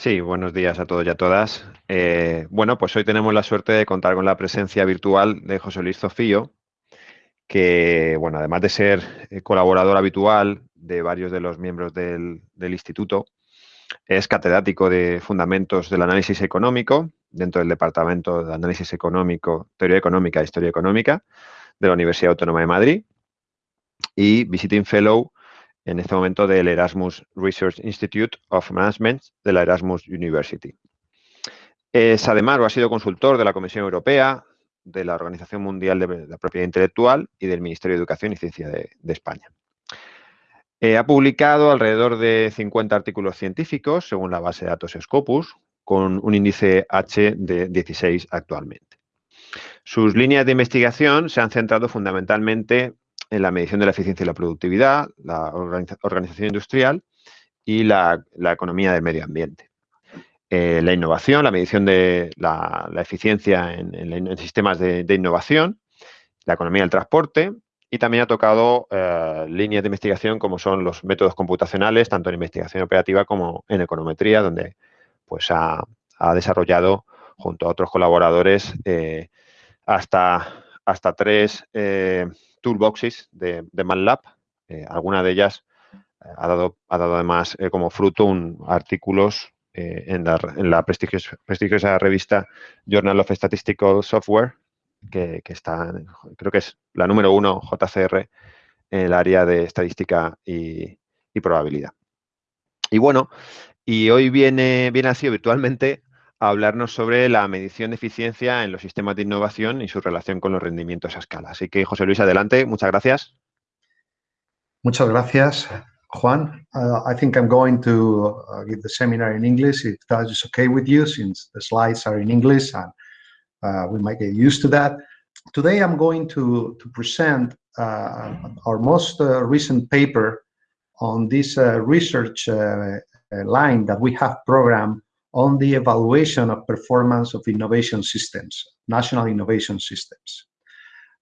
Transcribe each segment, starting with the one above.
Sí, buenos días a todos y a todas. Eh, bueno, pues hoy tenemos la suerte de contar con la presencia virtual de José Luis Zofío, que, bueno, además de ser eh, colaborador habitual de varios de los miembros del, instituto, es catedrático de Fundamentos del Análisis Económico dentro del Departamento de Análisis Económico, Teoría Económica e Historia Económica de la Universidad Autónoma de Madrid y Visiting Fellow en este momento del Erasmus Research Institute of Management de la Erasmus University. Es además ha sido consultor de la Comisión Europea, de la Organización Mundial de la Propiedad Intelectual y del Ministerio de Educación y Ciencia de, España. Eh, ha publicado alrededor de 50 artículos científicos, según la base de datos Scopus, con un índice H de 16 actualmente. Sus líneas de investigación se han centrado fundamentalmente en la medición de la eficiencia y la productividad, la organización industrial y la, economía del medio ambiente. Eh, la innovación, la medición de la, eficiencia en, sistemas de, innovación, la economía del transporte y también ha tocado eh, líneas de investigación como son los métodos computacionales, tanto en investigación operativa como en econometría, donde pues, ha, desarrollado junto a otros colaboradores eh, hasta, hasta tres toolboxes de, de MATLAB. Eh, alguna de ellas eh, ha, dado, ha dado además eh, como fruto un, artículos en la, en la prestigiosa, revista Journal of Statistical Software, que, está, creo que es la número uno JCR en el área de estadística y, probabilidad. Y bueno, y hoy viene, viene así virtualmente a hablarnos sobre la medición de eficiencia en los sistemas de innovación y su relación con los rendimientos a escala. Así que, José Luis, adelante. Muchas gracias. Muchas gracias, Juan. Uh, I think I'm going to uh, give the seminar in English, if that is okay with you, since the slides are in English and uh, we might get used to that. Today, I'm going to, to present uh, our most uh, recent paper on this research line that we have programmed on the evaluation of performance of innovation systems, national innovation systems.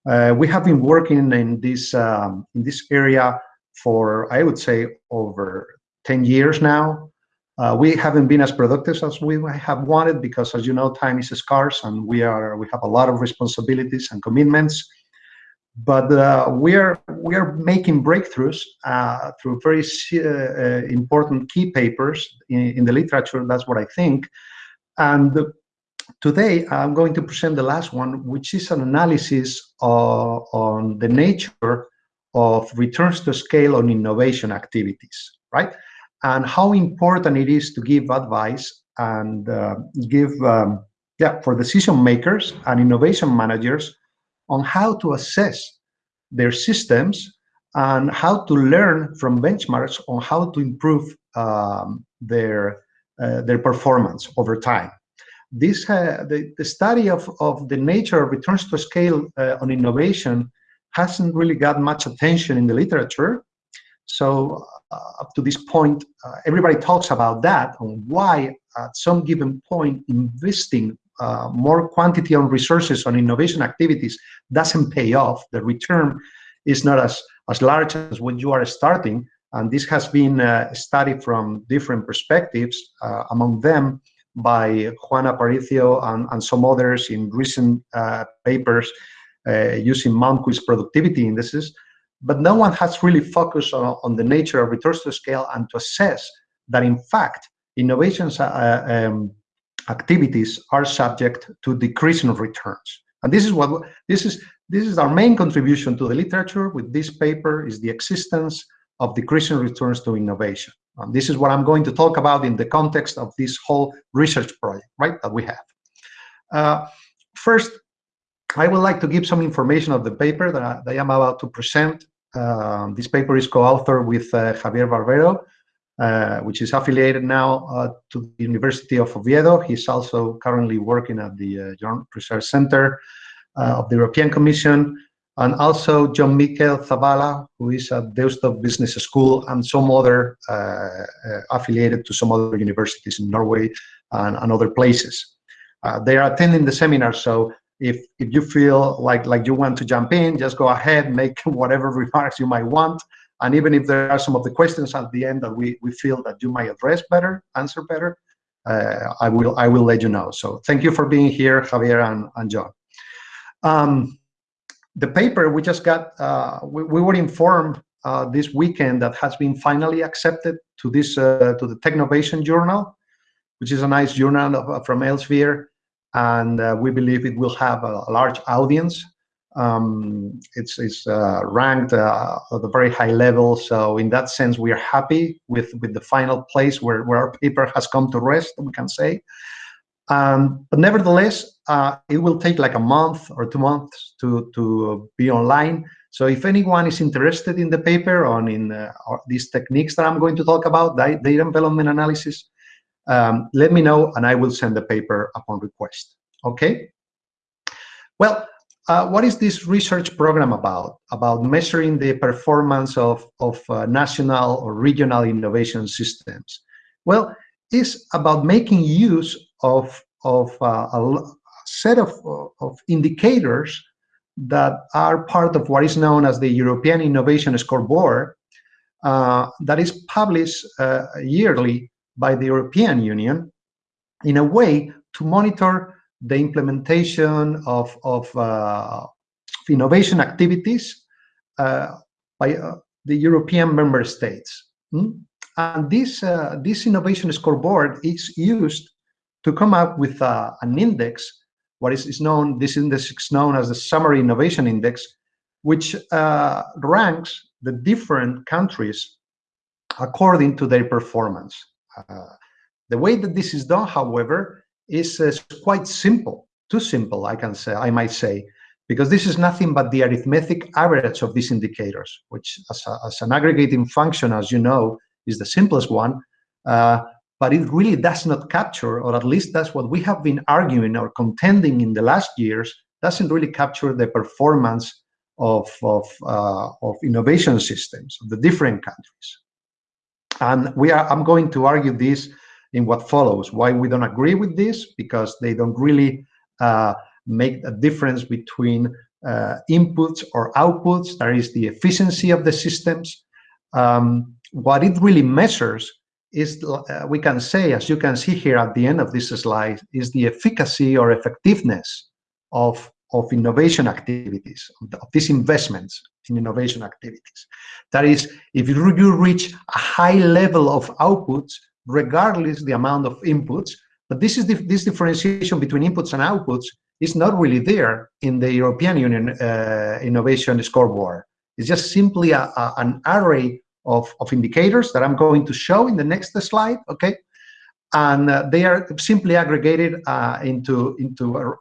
Uh, we have been working in this um, in this area for I would say over 10 years now. Uh, we haven't been as productive as we have wanted because, as you know, time is scarce and we are we have a lot of responsibilities and commitments but uh, we are we are making breakthroughs uh, through very uh, important key papers in, in, the literature. That's what I think. And today I'm going to present the last one, which is an analysis on the nature of returns to scale on innovation activities, right? And how important it is to give advice and uh, give, um, yeah, for decision makers and innovation managers on how to assess their systems and how to learn from benchmarks on how to improve um, their uh, their performance over time. This uh, the, the study of, of the nature of returns to scale uh, on innovation hasn't really got much attention in the literature. So uh, up to this point, uh, everybody talks about that on why at some given point investing uh, more quantity on resources on innovation activities doesn't pay off. The return is not as, as large as when you are starting. And this has been uh, studied from different perspectives, uh, among them by Juan Aparicio and, and some others in recent uh, papers uh, using Quiz productivity indices. But no one has really focused on, on the nature of returns to scale and to assess that, in fact, innovations uh, um, activities are subject to decreasing returns. And this is what this is this is our main contribution to the literature with this paper is the existence of decreasing returns to innovation. And this is what I'm going to talk about in the context of this whole research project, right, that we have. Uh, first, I would like to give some information of the paper that I, that I am about to present. Uh, this paper is co-authored with uh, Javier Barbero, uh, which is affiliated now uh, to the University of Oviedo. He's also currently working at the uh, Joint Research Center uh, of the European Commission, and also Jon Mikel Zabala, who is at Deusto Business School, and some other affiliated to some other universities in Norway and, and other places. they are attending the seminar, so if if you feel like like you want to jump in just go ahead make whatever remarks you might want and even if there are some of the questions at the end that we, we feel that you might address better, answer better, uh, I will I will let you know. So thank you for being here, Javier and, and Jon. Um, the paper we just got, uh, we, we, were informed uh, this weekend that has been finally accepted to this uh, to the Technovation Journal, which is a nice journal of, from Elsevier, and uh, we believe it will have a, a large audience. Um, it's it's uh, ranked uh, at a very high level, so in that sense, we are happy with with the final place where where our paper has come to rest. We can say. Um, but nevertheless, uh, it will take like a month or two months to, to be online. So if anyone is interested in the paper on in uh, these techniques that I'm going to talk about, data envelopment analysis, um, let me know and I will send the paper upon request. Okay? Well, uh, what is this research program about? About measuring the performance of, of uh, national or regional innovation systems. Well, it's about making use of, of uh, a set of, of indicators that are part of what is known as the European Innovation Scoreboard uh, that is published uh, yearly by the European Union in a way to monitor the implementation of, of uh, innovation activities uh, by uh, the European member states. Hmm? And this, uh, this innovation scoreboard is used to come up with uh, an index, what is, is, known, this index is known as the Summary Innovation Index, which uh, ranks the different countries according to their performance. The way that this is done, however, is uh, quite simple, too simple, I can say, I might say, because this is nothing but the arithmetic average of these indicators, which as, a, as an aggregating function, as you know, is the simplest one. Uh, but it really does not capture, or at least that's what we have been arguing or contending in the last years, doesn't really capture the performance of, of, uh, of innovation systems of the different countries. And we are, I'm going to argue this in what follows, why we don't agree with this, because they don't really uh, make a difference between uh, inputs or outputs, that is the efficiency of the systems. Um, what it really measures is uh, we can say, as you can see here at the end of this slide, is the efficacy or effectiveness of, of innovation activities, of these investments in innovation activities. That is, if you reach a high level of outputs, regardless the amount of inputs, but this is the, this differentiation between inputs and outputs is not really there in the European Union uh, innovation scoreboard. It's just simply a, a, an array of, of indicators that I'm going to show in the next slide, okay? And uh, they are simply aggregated uh, into, into, a,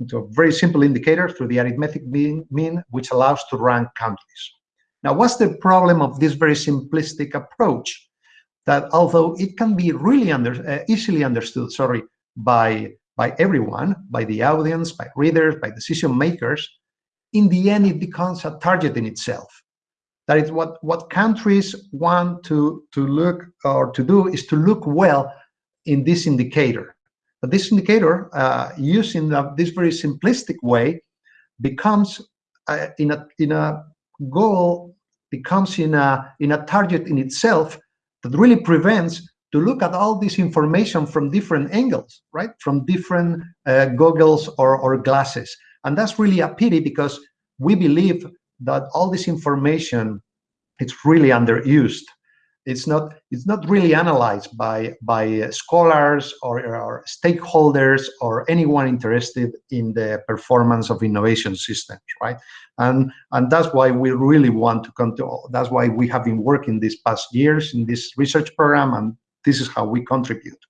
into a very simple indicator through the arithmetic mean, mean, which allows to rank countries. Now, what's the problem of this very simplistic approach? That although it can be really under, uh, easily understood, sorry, by, by everyone, by the audience, by readers, by decision makers, in the end, it becomes a target in itself. That is what, what countries want to, to look or to do is to look well in this indicator. But this indicator, uh, using the, this very simplistic way, becomes uh, in a in a goal, becomes in a in a target in itself that really prevents to look at all this information from different angles, right? From different uh, goggles or, or glasses. And that's really a pity because we believe that all this information it's really underused. It's not it's not really analyzed by by scholars or, or stakeholders or anyone interested in the performance of innovation systems, right? And and that's why we really want to control. That's why we have been working these past years in this research program, and this is how we contribute.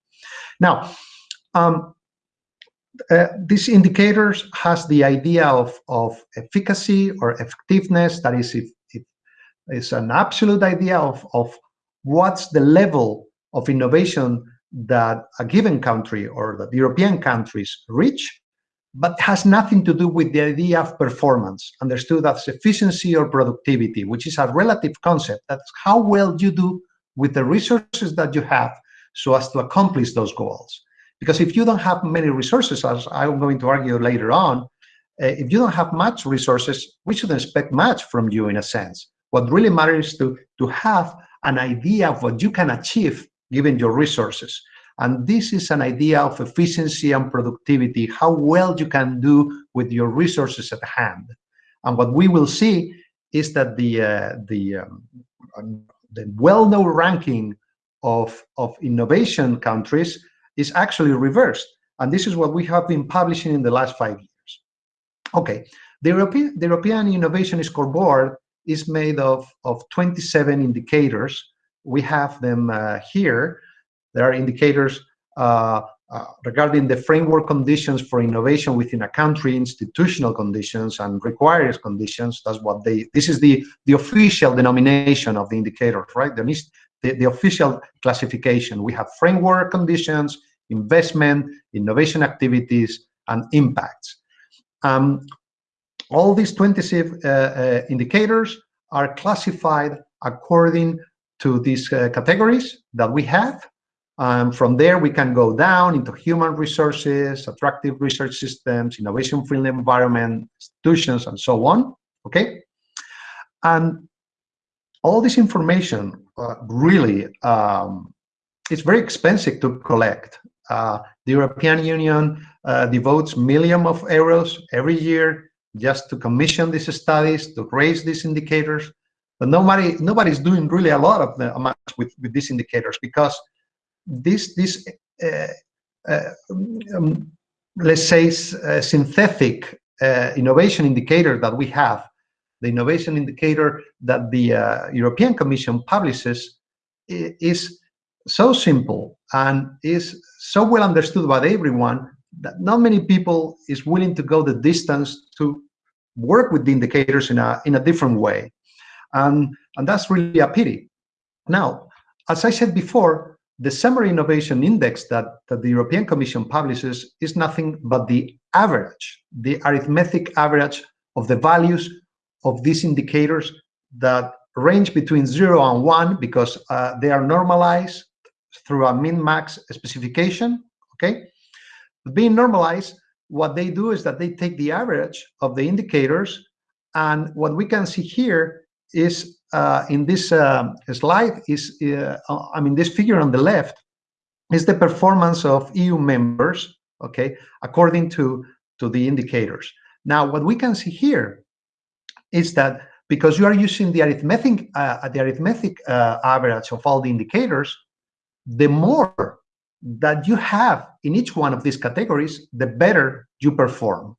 Now, um, uh, these indicators has the idea of, of efficacy or effectiveness, that is if, if it's an absolute idea of, of what's the level of innovation that a given country or that European countries reach, but has nothing to do with the idea of performance, understood as efficiency or productivity, which is a relative concept. That's how well you do with the resources that you have so as to accomplish those goals. Because if you don't have many resources, as I'm going to argue later on, uh, if you don't have much resources, we shouldn't expect much from you in a sense. What really matters is to, to have an idea of what you can achieve given your resources. And this is an idea of efficiency and productivity, how well you can do with your resources at hand. And what we will see is that the, uh, the, um, the well-known ranking of, of innovation countries is actually reversed. And this is what we have been publishing in the last five years. Okay, the European, the European Innovation Scoreboard is made of, of 27 indicators. We have them uh, here. There are indicators uh, uh, regarding the framework conditions for innovation within a country, institutional conditions and requires conditions. That's what they, this is the, the official denomination of the indicators, right? The, the, official classification. We have framework conditions, investment, innovation activities, and impacts. Um, all these 26 uh, uh, indicators are classified according to these uh, categories that we have. Um, from there, we can go down into human resources, attractive research systems, innovation-friendly environment, institutions, and so on, okay? And all this information uh, really um, it's very expensive to collect. Uh, the European Union uh, devotes millions of euros every year just to commission these studies, to raise these indicators. But nobody nobody's doing really a lot of the amounts with, with these indicators because this this uh, uh um, let's say uh, synthetic uh, innovation indicator that we have, the innovation indicator that the European Commission publishes is so simple and is so well understood by everyone that not many people is willing to go the distance to work with the indicators in a in a different way and and that's really a pity now as i said before the Summary innovation index that, that the european commission publishes is nothing but the average the arithmetic average of the values of these indicators that range between zero and one because uh, they are normalized through a min-max specification, okay? Being normalized, what they do is that they take the average of the indicators, and what we can see here is uh, in this uh, slide is, uh, I mean, this figure on the left is the performance of EU members, okay, according to, to the indicators. Now, what we can see here is that because you are using the arithmetic, uh, the arithmetic uh, average of all the indicators, the more that you have in each one of these categories, the better you perform.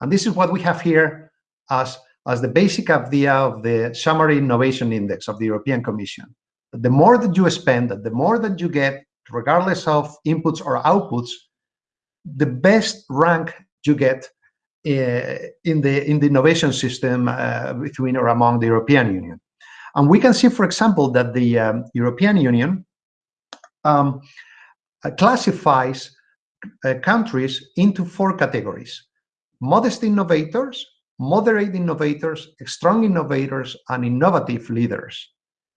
And this is what we have here as, as the basic idea of the summary innovation index of the European Commission. The more that you spend, the more that you get, regardless of inputs or outputs, the best rank you get uh, in the in the innovation system uh, between or among the European Union. And we can see, for example, that the um, European Union um, classifies uh, countries into four categories. Modest innovators, moderate innovators, strong innovators, and innovative leaders.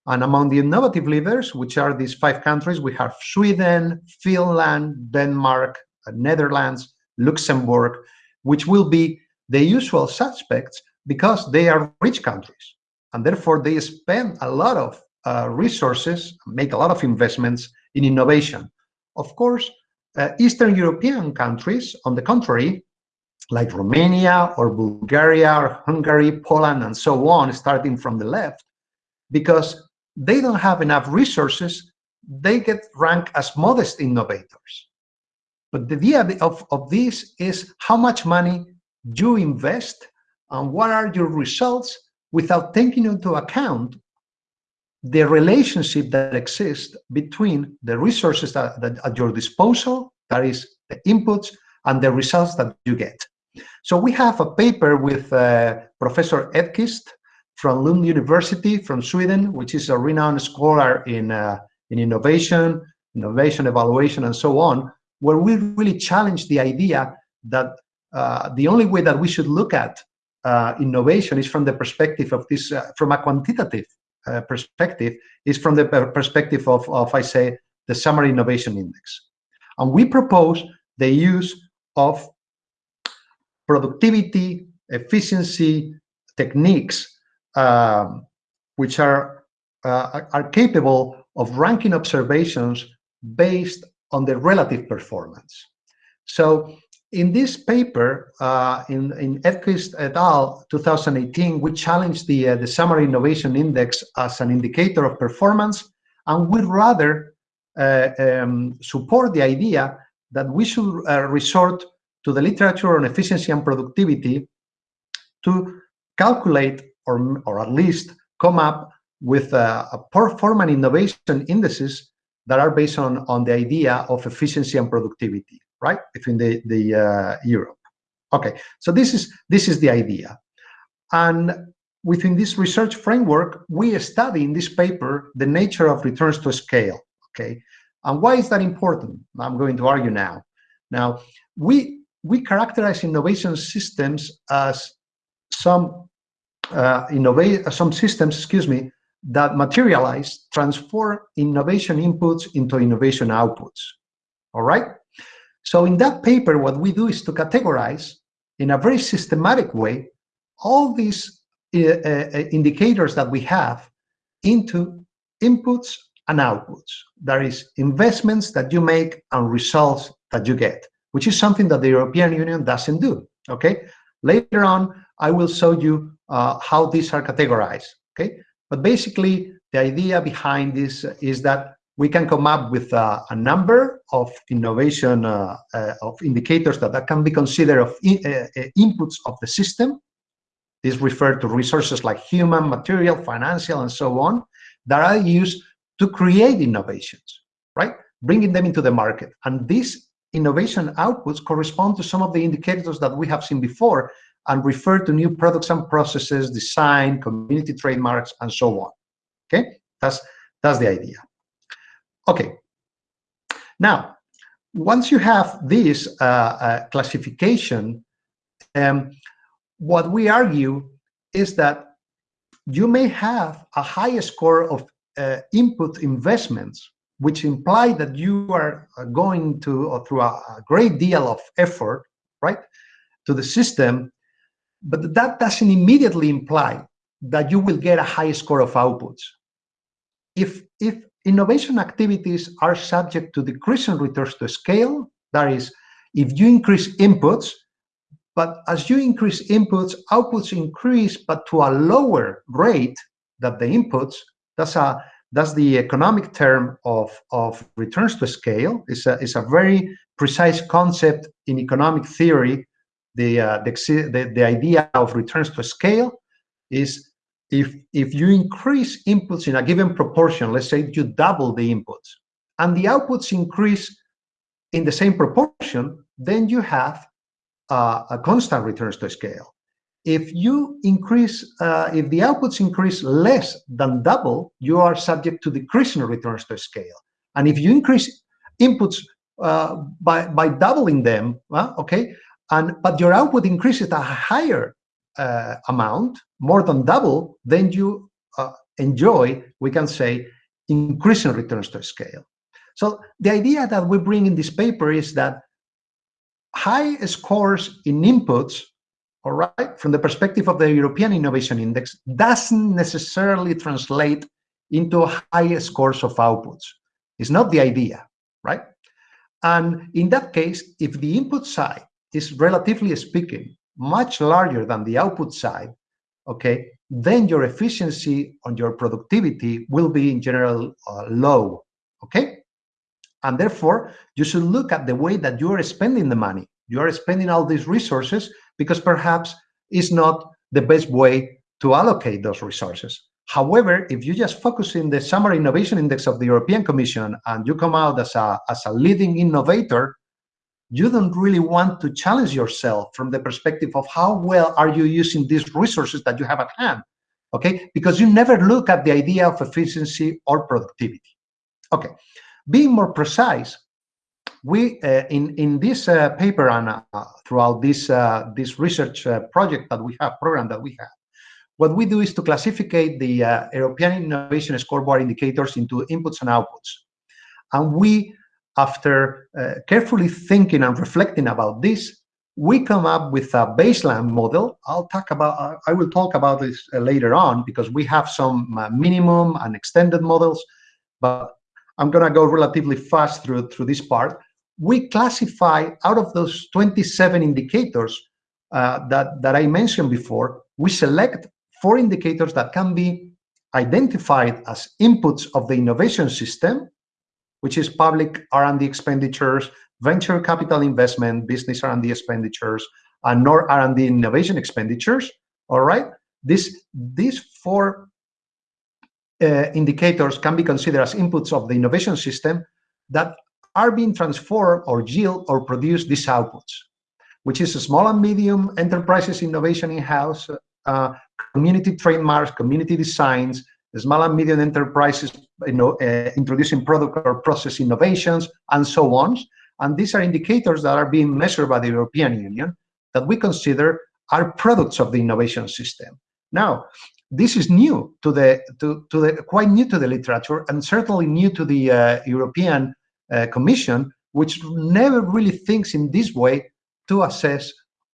And among the innovative leaders, which are these five countries, we have Sweden, Finland, Denmark, uh, Netherlands, Luxembourg, which will be the usual suspects because they are rich countries. And therefore, they spend a lot of uh, resources, make a lot of investments in innovation. Of course, uh, Eastern European countries, on the contrary, like Romania or Bulgaria or Hungary, Poland, and so on, starting from the left, because they don't have enough resources, they get ranked as modest innovators. But the idea of, of this is how much money you invest and what are your results without taking into account the relationship that exists between the resources that, that at your disposal, that is the inputs, and the results that you get. So we have a paper with uh, Professor Edquist from Lund University from Sweden, which is a renowned scholar in, uh, in innovation, innovation evaluation, and so on, where we really challenge the idea that uh, the only way that we should look at uh, innovation is from the perspective of this, uh, from a quantitative uh, perspective is from the perspective of, of, I say, the Summary Innovation Index. And we propose the use of productivity, efficiency techniques, um, which are, uh, are capable of ranking observations based on the relative performance. So in this paper, uh, in, in Edquist et al. 2018, we challenged the, uh, the Summary Innovation Index as an indicator of performance, and we'd rather uh, um, support the idea that we should uh, resort to the literature on efficiency and productivity to calculate or, or at least come up with a, a performance innovation indices that are based on, on the idea of efficiency and productivity right, between the, the uh, Europe. Okay, so this is, this is the idea. And within this research framework, we study in this paper the nature of returns to scale, okay? And why is that important? I'm going to argue now. Now, we, we characterize innovation systems as some uh, innovate some systems, excuse me, that materialize, transform innovation inputs into innovation outputs. All right? So in that paper, what we do is to categorize in a very systematic way all these uh, uh, indicators that we have into inputs and outputs. There is investments that you make and results that you get, which is something that the European Union doesn't do, okay? Later on, I will show you uh, how these are categorized, okay? But basically, the idea behind this is that we can come up with a, a number of innovation uh, uh, of indicators that, that can be considered of in, uh, uh, inputs of the system. These refer to resources like human, material, financial, and so on, that are used to create innovations, right? Bringing them into the market. And these innovation outputs correspond to some of the indicators that we have seen before and refer to new products and processes, design, community trademarks, and so on. Okay, that's that's the idea. Okay. Now, once you have this uh, uh, classification, um, what we argue is that you may have a high score of uh, input investments, which imply that you are uh, going to, through a, a great deal of effort, right, to the system, but that doesn't immediately imply that you will get a high score of outputs. If, if innovation activities are subject to decreasing returns to scale. That is, if you increase inputs, but as you increase inputs, outputs increase, but to a lower rate than the inputs. That's a that's the economic term of, of returns to scale. It's a, it's a very precise concept in economic theory. The, uh, the, the, the idea of returns to scale is if if you increase inputs in a given proportion, let's say you double the inputs, and the outputs increase in the same proportion, then you have uh, a constant returns to scale. If you increase, uh, if the outputs increase less than double, you are subject to decreasing returns to scale. And if you increase inputs uh, by by doubling them, well, okay, and but your output increases at a higher uh, amount, more than double, then you uh, enjoy, we can say, increasing returns to scale. So the idea that we bring in this paper is that high scores in inputs, all right, from the perspective of the European Innovation Index, doesn't necessarily translate into high scores of outputs. It's not the idea, right? And in that case, if the input side is relatively speaking much larger than the output side, okay, then your efficiency on your productivity will be in general uh, low, okay? And therefore, you should look at the way that you are spending the money. You are spending all these resources because perhaps it's not the best way to allocate those resources. However, if you just focus in the Summary Innovation Index of the European Commission and you come out as a, as a leading innovator, you don't really want to challenge yourself from the perspective of how well are you using these resources that you have at hand, okay? Because you never look at the idea of efficiency or productivity. Okay, being more precise, we uh, in in this uh, paper and uh, throughout this uh, this research uh, project that we have program that we have, what we do is to classify the uh, European Innovation Scoreboard indicators into inputs and outputs, and we after uh, carefully thinking and reflecting about this, we come up with a baseline model. I'll talk about, uh, I will talk about this uh, later on because we have some uh, minimum and extended models. But I'm going to go relatively fast through, through this part. We classify out of those 27 indicators uh, that, that I mentioned before, we select four indicators that can be identified as inputs of the innovation system, which is public R&D expenditures, venture capital investment, business R&D expenditures, and nor R&D innovation expenditures. All right, this these four uh, indicators can be considered as inputs of the innovation system that are being transformed or yield or produce these outputs, which is small and medium enterprises innovation in-house, uh, community trademarks, community designs, small and medium enterprises you know, uh, introducing product or process innovations, and so on. And these are indicators that are being measured by the European Union that we consider are products of the innovation system. Now, this is new to the to, to the quite new to the literature and certainly new to the uh, European uh, Commission, which never really thinks in this way to assess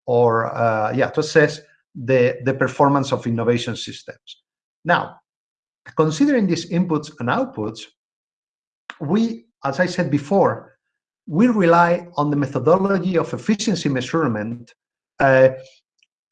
or uh, yeah to assess the the performance of innovation systems. Now, considering these inputs and outputs, we, as I said before, we rely on the methodology of efficiency measurement uh,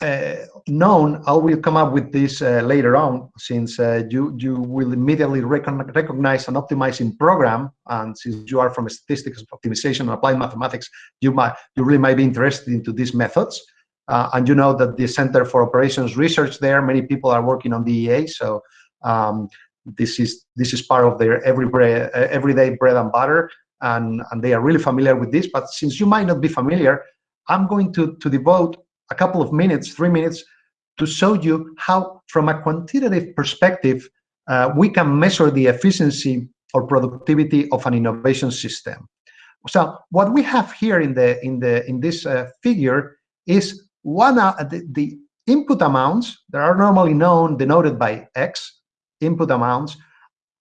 uh, known, I will come up with this uh, later on, since uh, you you will immediately recognize an optimizing program, and since you are from statistics optimization and applied mathematics, you might you really might be interested into these methods. Uh, and you know that the Center for Operations Research there, many people are working on DEA, so um, this is this is part of their every bread, uh, everyday bread and butter, and and they are really familiar with this. But since you might not be familiar, I'm going to to devote a couple of minutes, three minutes, to show you how, from a quantitative perspective, uh, we can measure the efficiency or productivity of an innovation system. So what we have here in the in the in this uh, figure is one uh, the, the input amounts that are normally known denoted by X input amounts,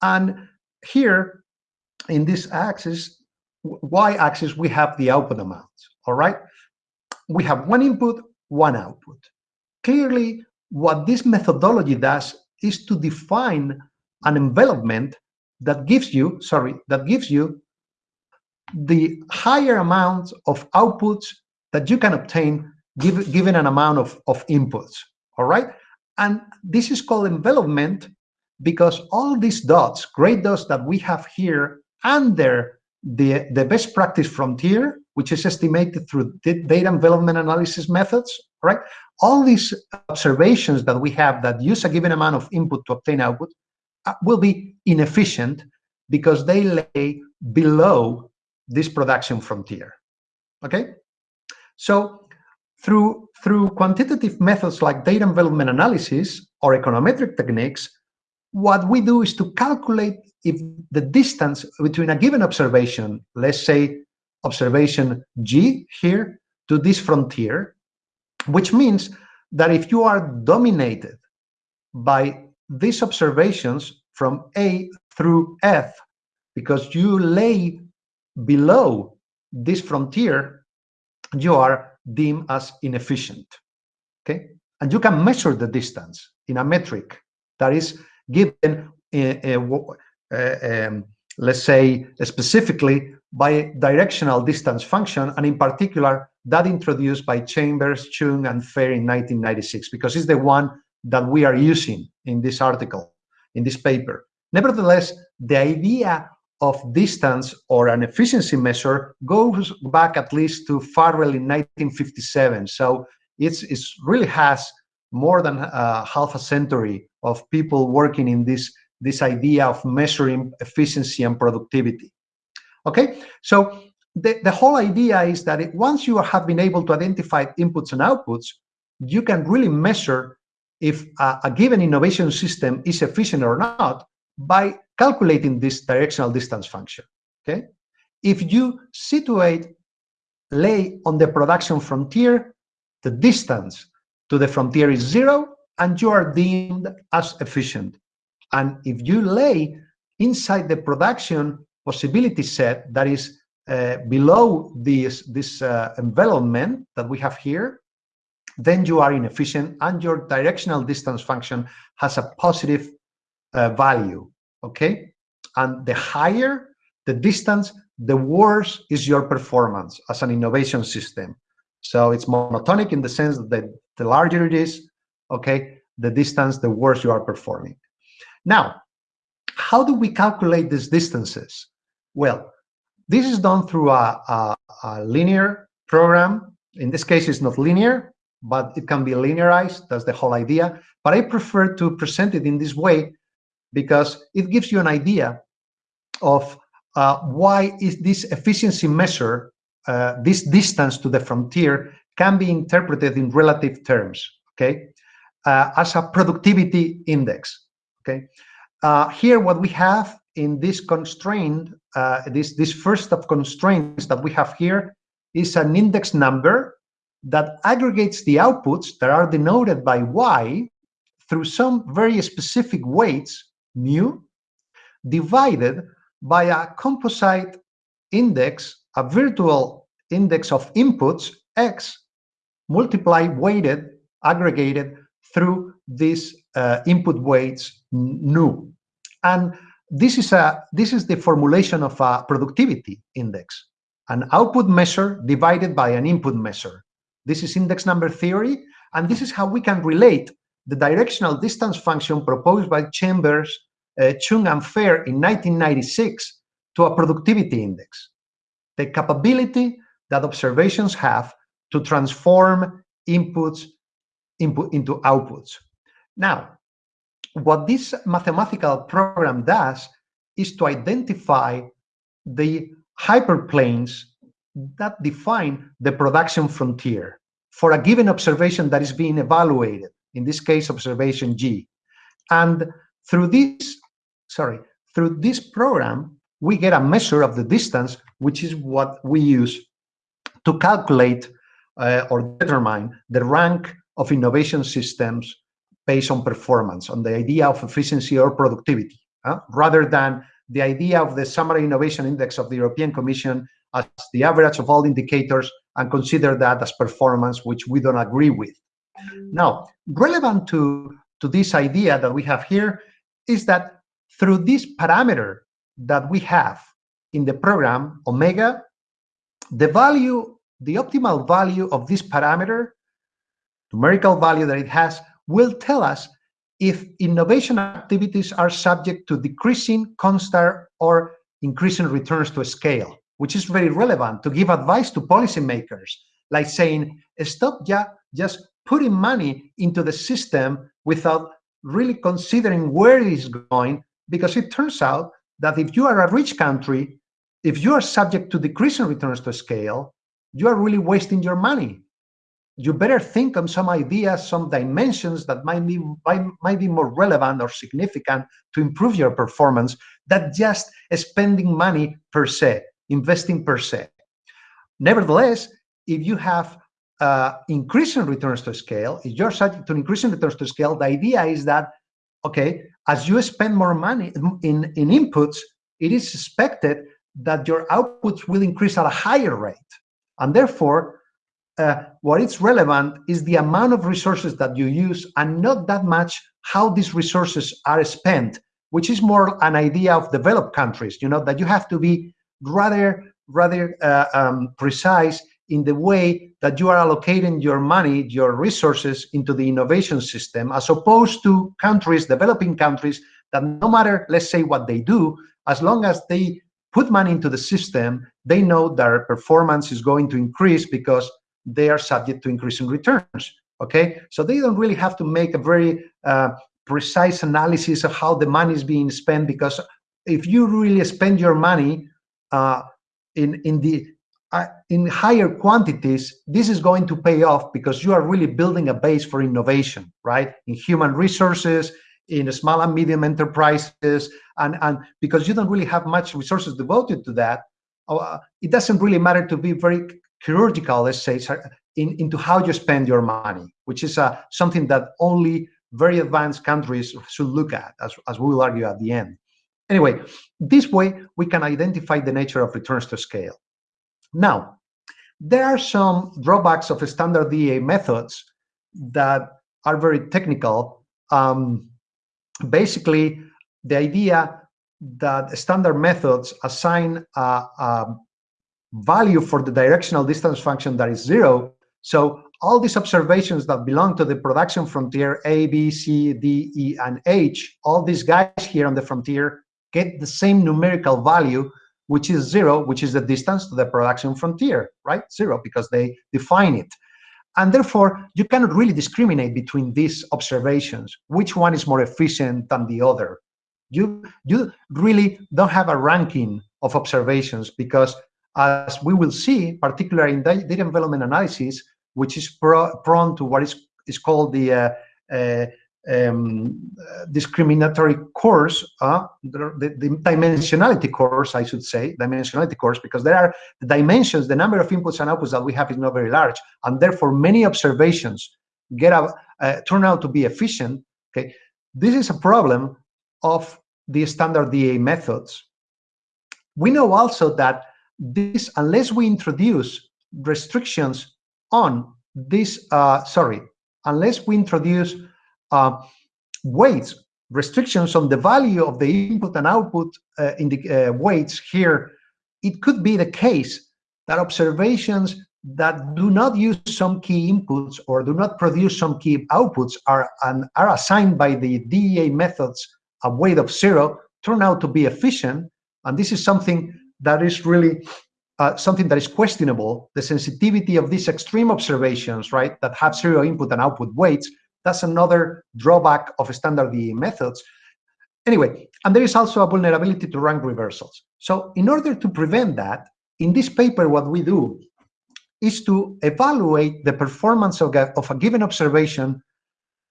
and here in this axis, Y axis, we have the output amounts. All right, we have one input, one output. Clearly, what this methodology does is to define an envelopment that gives you, sorry, that gives you the higher amount of outputs that you can obtain give, given an amount of, of inputs, all right? And this is called envelopment because all these dots, gray dots that we have here under the, the best practice frontier which is estimated through data envelopment analysis methods, right? All these observations that we have that use a given amount of input to obtain output uh, will be inefficient because they lay below this production frontier, okay? So through, through quantitative methods like data envelopment analysis or econometric techniques, what we do is to calculate if the distance between a given observation, let's say observation G here to this frontier, which means that if you are dominated by these observations from A through F, because you lay below this frontier, you are deemed as inefficient, okay? And you can measure the distance in a metric that is given, um, let's say, specifically by directional distance function, and in particular, that introduced by Chambers, Chung, and Färe in 1996, because it's the one that we are using in this article, in this paper. Nevertheless, the idea of distance or an efficiency measure goes back at least to Farrell in 1957. So it's, it's really has more than uh, half a century of people working in this, this idea of measuring efficiency and productivity. Okay, so the, the whole idea is that it, once you have been able to identify inputs and outputs, you can really measure if a, a given innovation system is efficient or not by calculating this directional distance function. Okay, if you situate lay on the production frontier, the distance to the frontier is zero, and you are deemed as efficient. And if you lay inside the production possibility set that is uh, below this, this uh, envelopment that we have here, then you are inefficient and your directional distance function has a positive uh, value, okay? And the higher the distance, the worse is your performance as an innovation system. So it's monotonic in the sense that the larger it is, okay, the distance, the worse you are performing. Now, how do we calculate these distances? Well, this is done through a, a, a linear program. In this case, it's not linear, but it can be linearized. That's the whole idea. But I prefer to present it in this way because it gives you an idea of uh, why is this efficiency measure, uh, this distance to the frontier can be interpreted in relative terms, okay, uh, as a productivity index, okay. Uh, here, what we have in this constraint, uh, this, this first of constraints that we have here is an index number that aggregates the outputs that are denoted by y through some very specific weights, mu, divided by a composite index, a virtual index of inputs, x, multiply weighted, aggregated through these uh, input weights, nu. And this is a this is the formulation of a productivity index, an output measure divided by an input measure. This is index number theory, and this is how we can relate the directional distance function proposed by Chambers, uh, Chung, and Färe in 1996 to a productivity index. The capability that observations have to transform inputs input into outputs. Now, what this mathematical program does is to identify the hyperplanes that define the production frontier for a given observation that is being evaluated, in this case, observation G. And through this, sorry, through this program, we get a measure of the distance, which is what we use to calculate uh, or determine the rank of innovation systems based on performance, on the idea of efficiency or productivity, uh, rather than the idea of the summary innovation index of the European Commission as the average of all indicators and consider that as performance, which we don't agree with. Now, relevant to, to this idea that we have here is that through this parameter that we have in the program, omega, the value, the optimal value of this parameter, numerical value that it has, will tell us if innovation activities are subject to decreasing, constant, or increasing returns to scale, which is very relevant to give advice to policymakers, like saying, stop ja just putting money into the system without really considering where it is going, because it turns out that if you are a rich country, if you are subject to decreasing returns to scale, you are really wasting your money you better think on some ideas, some dimensions that might be, might, be more relevant or significant to improve your performance than just spending money per se, investing per se. Nevertheless, if you have uh, increasing returns to scale, if you're subject to increasing returns to scale, the idea is that, okay, as you spend more money in, in inputs, it is expected that your outputs will increase at a higher rate. And therefore, uh, what is relevant is the amount of resources that you use and not that much how these resources are spent, which is more an idea of developed countries, you know, that you have to be rather, rather uh, um, precise in the way that you are allocating your money, your resources into the innovation system, as opposed to countries, developing countries, that no matter, let's say, what they do, as long as they put money into the system, they know their performance is going to increase because they are subject to increasing returns. Okay, so they don't really have to make a very uh, precise analysis of how the money is being spent because if you really spend your money uh, in in the uh, in higher quantities, this is going to pay off because you are really building a base for innovation, right? In human resources, in small and medium enterprises, and and because you don't really have much resources devoted to that, uh, it doesn't really matter to be very chirurgical, let's say, in, into how you spend your money, which is uh, something that only very advanced countries should look at, as, as we will argue at the end. Anyway, this way we can identify the nature of returns to scale. Now, there are some drawbacks of standard DEA methods that are very technical. Um, basically, the idea that standard methods assign a, a value for the directional distance function that is zero. So all these observations that belong to the production frontier A, B, C, D, E, and H, all these guys here on the frontier get the same numerical value, which is zero, which is the distance to the production frontier, right? Zero, because they define it. And therefore, you cannot really discriminate between these observations, which one is more efficient than the other. You, you really don't have a ranking of observations because as we will see, particularly in data envelopment analysis, which is pro prone to what is, is called the uh, uh, um, discriminatory course, uh, the, the, dimensionality curse, I should say, dimensionality curse, because there are the dimensions, the number of inputs and outputs that we have is not very large, and therefore many observations get a, uh, turn out to be efficient. Okay, this is a problem of the standard DEA methods. We know also that this, unless we introduce restrictions on this, uh, sorry, unless we introduce uh, weights, restrictions on the value of the input and output uh, in the uh, weights here, it could be the case that observations that do not use some key inputs or do not produce some key outputs are, and are assigned by the DEA methods a weight of zero turn out to be efficient. And this is something that is really uh, something that is questionable. The sensitivity of these extreme observations, right, that have zero input and output weights that's another drawback of standard DEA methods. Anyway, and there is also a vulnerability to rank reversals. So in order to prevent that, in this paper, what we do is to evaluate the performance of a, of a given observation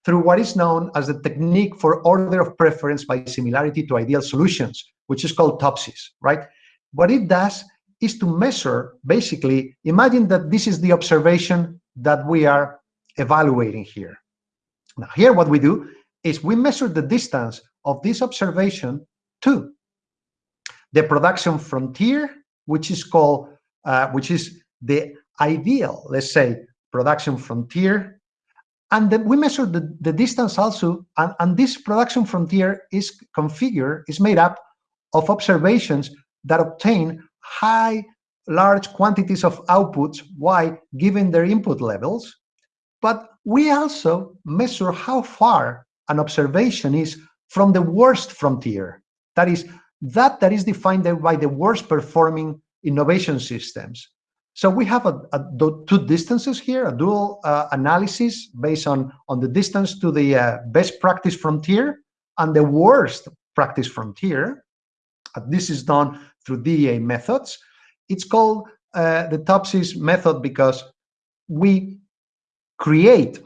through what is known as the technique for order of preference by similarity to ideal solutions, which is called TOPSIS, right? What it does is to measure, basically, imagine that this is the observation that we are evaluating here. Now here what we do is we measure the distance of this observation to the production frontier, which is called, uh, which is the ideal, let's say, production frontier. And then we measure the, the distance also, and, and this production frontier is configured, is made up of observations that obtain high, large quantities of outputs, Why, given their input levels. But we also measure how far an observation is from the worst frontier. That is, that that is defined by the worst performing innovation systems. So we have a, a two distances here, a dual uh, analysis based on, on the distance to the uh, best practice frontier and the worst practice frontier. Uh, this is done through DEA methods. It's called uh, the TOPSIS method because we create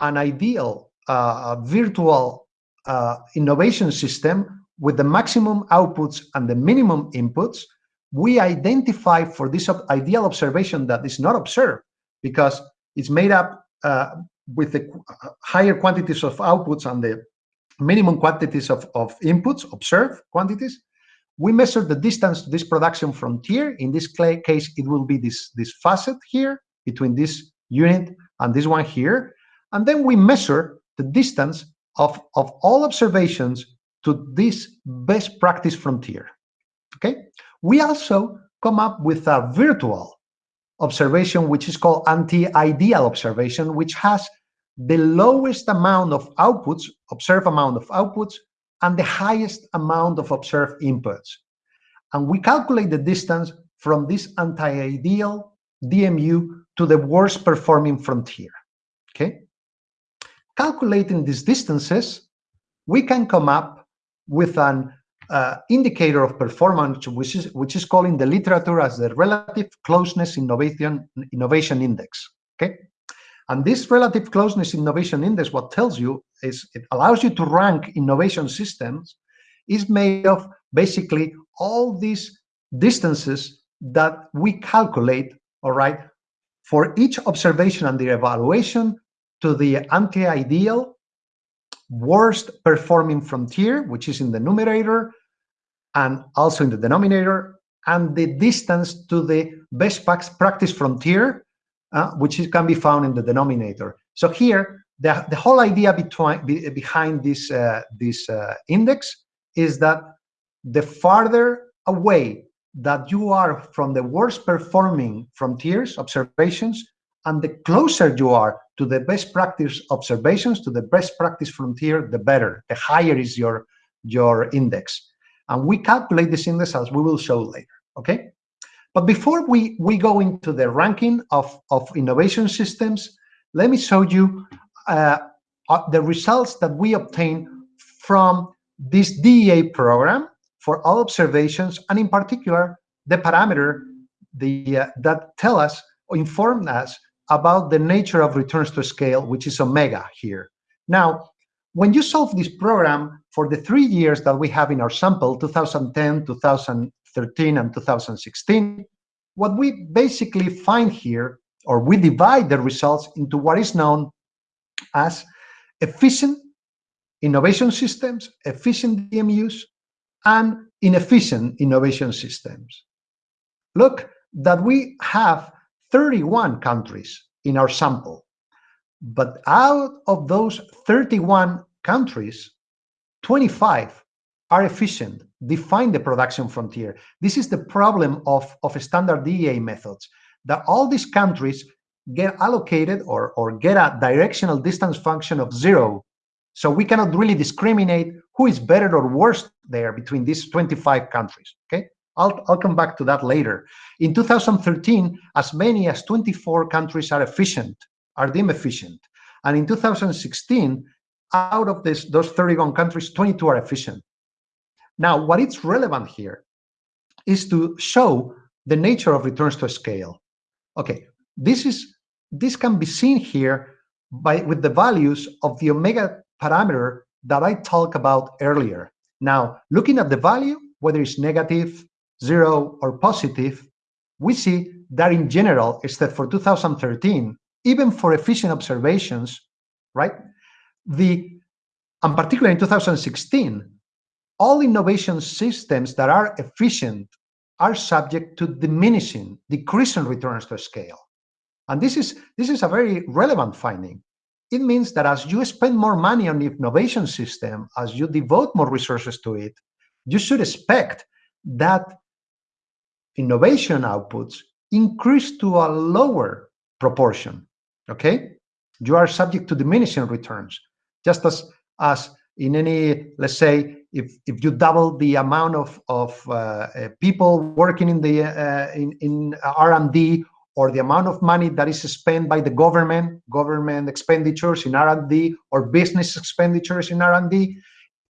an ideal uh, virtual uh, innovation system with the maximum outputs and the minimum inputs, we identify for this ideal observation that is not observed because it's made up uh, with the higher quantities of outputs and the minimum quantities of, of inputs, observed quantities. We measure the distance to this production frontier. In this case, it will be this, this facet here between this unit and this one here. And then we measure the distance of, of all observations to this best practice frontier. Okay. We also come up with a virtual observation, which is called anti-ideal observation, which has the lowest amount of outputs, observed amount of outputs, and the highest amount of observed inputs. And we calculate the distance from this anti-ideal DMU to the worst performing frontier, okay? Calculating these distances, we can come up with an uh, indicator of performance, which is which is called in the literature as the relative closeness innovation innovation index. Okay, and this relative closeness innovation index, what tells you is it allows you to rank innovation systems, is made of basically all these distances that we calculate. All right, for each observation and the evaluation to the anti-ideal worst performing frontier, which is in the numerator and also in the denominator, and the distance to the best practice frontier, uh, which is, can be found in the denominator. So here, the, the whole idea between, be, behind this, uh, this uh, index is that the farther away that you are from the worst performing frontiers observations and the closer you are to the best practice observations to the best practice frontier the better the higher is your your index and we calculate this index as we will show later okay but before we we go into the ranking of of innovation systems let me show you uh, uh, the results that we obtain from this DEA program for all observations, and in particular, the parameter the, uh, that tell us or inform us about the nature of returns to scale, which is omega here. Now, when you solve this program for the three years that we have in our sample, 2010, 2013, and 2016, what we basically find here, or we divide the results into what is known as efficient innovation systems, efficient DMUs, and inefficient innovation systems. Look that we have 31 countries in our sample, but out of those 31 countries, 25 are efficient, define the production frontier. This is the problem of, of standard DEA methods, that all these countries get allocated or, or get a directional distance function of zero so we cannot really discriminate who is better or worse there between these 25 countries, okay? I'll, I'll come back to that later. In 2013, as many as 24 countries are efficient, are deemed efficient. And in 2016, out of this, those 31 countries, 22 are efficient. Now, what is relevant here is to show the nature of returns to scale. Okay, this is this can be seen here by with the values of the omega parameter that I talked about earlier. Now, looking at the value, whether it's negative, zero, or positive, we see that in general, except for 2013, even for efficient observations, right? The, and particularly in 2016, all innovation systems that are efficient are subject to diminishing, decreasing returns to scale. And this is, this is a very relevant finding it means that as you spend more money on the innovation system, as you devote more resources to it, you should expect that innovation outputs increase to a lower proportion, okay? You are subject to diminishing returns, just as, as in any, let's say, if, if you double the amount of, of uh, uh, people working in the uh, in, in R&D or the amount of money that is spent by the government, government expenditures in R&D or business expenditures in R&D,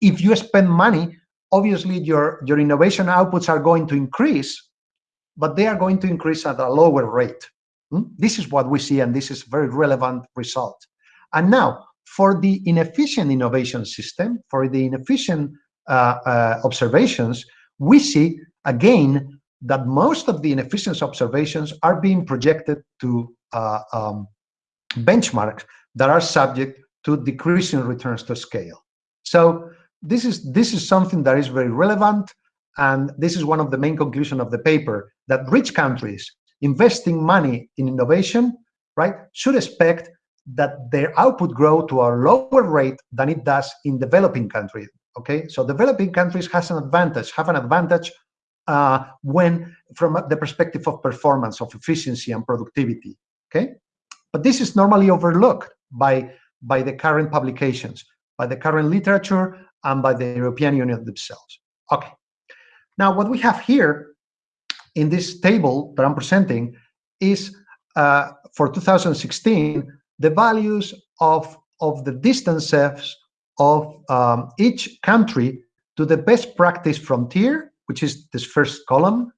if you spend money, obviously your, your innovation outputs are going to increase, but they are going to increase at a lower rate. Hmm? This is what we see, and this is very relevant result. And now, for the inefficient innovation system, for the inefficient observations, we see, again, that most of the inefficiency observations are being projected to uh, um, benchmarks that are subject to decreasing returns to scale. So this is this is something that is very relevant, and this is one of the main conclusions of the paper that rich countries investing money in innovation, right, should expect that their output grow to a lower rate than it does in developing countries. Okay, so developing countries has an advantage, have an advantage uh, when from the perspective of performance, of efficiency and productivity, okay? But this is normally overlooked by, by the current publications, by the current literature, and by the European Union themselves. Okay, now what we have here in this table that I'm presenting is uh, for 2016, the values of, of the distances of um, each country to the best practice frontier which is this first column,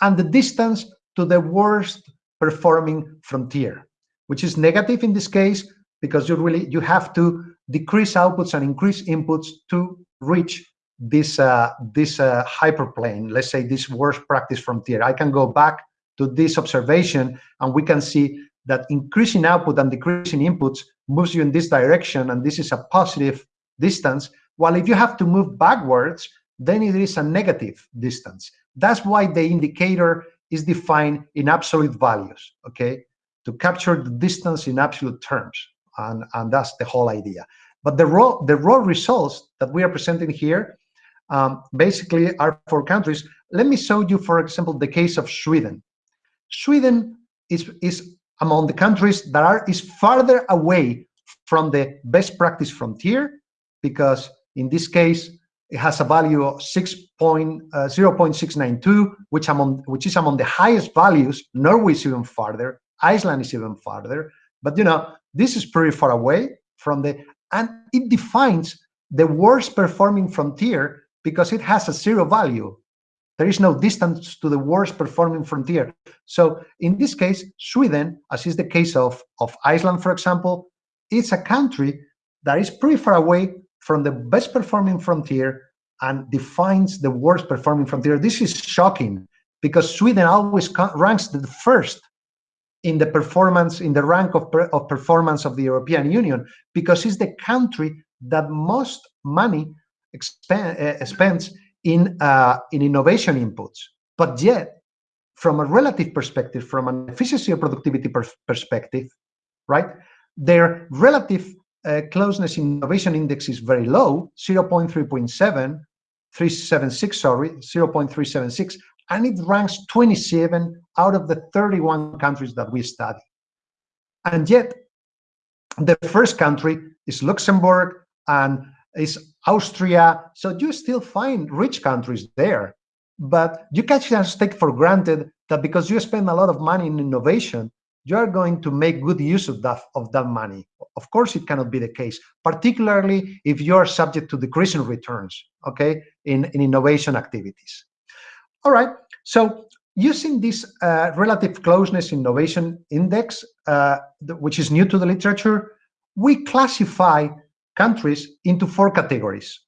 and the distance to the worst performing frontier, which is negative in this case because you really you have to decrease outputs and increase inputs to reach this uh, this uh, hyperplane. Let's say this worst practice frontier. I can go back to this observation and we can see that increasing output and decreasing inputs moves you in this direction, and this is a positive distance. While if you have to move backwards, then it is a negative distance. That's why the indicator is defined in absolute values, okay? To capture the distance in absolute terms. And, and that's the whole idea. But the raw, the raw results that we are presenting here um, basically are for countries. Let me show you, for example, the case of Sweden. Sweden is, is among the countries that are is farther away from the best practice frontier because in this case it has a value of 6 point, uh, 0.692 which among which is among the highest values. Norway is even farther iceland is even farther. But you know this is pretty far away from the and it defines the worst performing frontier because it has a zero value there is no distance to the worst performing frontier. So in this case, Sweden, as is the case of, of Iceland, for example, it's a country that is pretty far away from the best performing frontier and defines the worst performing frontier. This is shocking because Sweden always ranks the first in the performance, in the rank of, of performance of the European Union, because it's the country that most money expend, uh, spends in, uh, in innovation inputs. But yet, from a relative perspective, from an efficiency or productivity per perspective, right, their relative uh, closeness innovation index is very low, 0.3.7, 376, sorry, 0.376, and it ranks 27 out of the 31 countries that we study. And yet, the first country is Luxembourg, and is Austria. So you still find rich countries there, but you can't just take for granted that because you spend a lot of money in innovation, you are going to make good use of that of that money. Of course, it cannot be the case, particularly if you are subject to decreasing returns, okay, in, in innovation activities. All right, so using this uh, relative closeness innovation index, uh, which is new to the literature, we classify countries into four categories,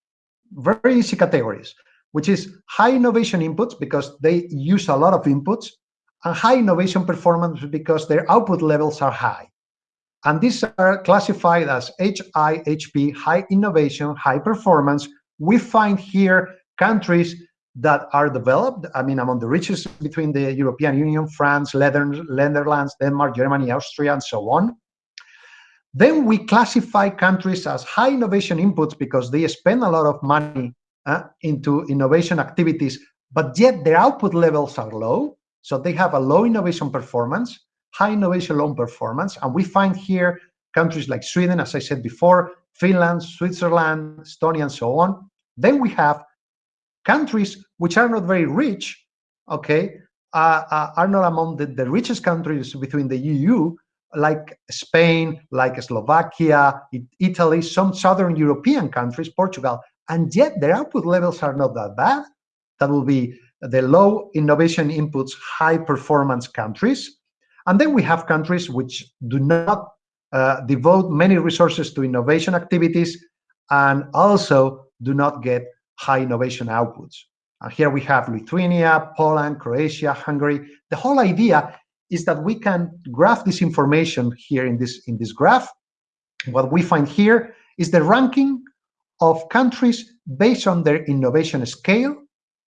very easy categories, which is high innovation inputs because they use a lot of inputs, and high innovation performance because their output levels are high. And these are classified as HIHP, high innovation, high performance. We find here countries that are developed, I mean, among the richest between the European Union, France, Netherlands, Denmark, Germany, Austria, and so on. Then we classify countries as high innovation inputs because they spend a lot of money uh, into innovation activities, but yet their output levels are low. So they have a low innovation performance, high innovation low performance. And we find here countries like Sweden, as I said before, Finland, Switzerland, Estonia, and so on. Then we have countries which are not very rich, okay, uh, uh, are not among the, the richest countries within the EU, like Spain, like Slovakia, Italy, some southern European countries, Portugal, and yet their output levels are not that bad. That will be the low innovation inputs, high performance countries. And then we have countries which do not uh, devote many resources to innovation activities and also do not get high innovation outputs. And here we have Lithuania, Poland, Croatia, Hungary. The whole idea is that we can graph this information here in this in this graph. What we find here is the ranking of countries based on their innovation scale.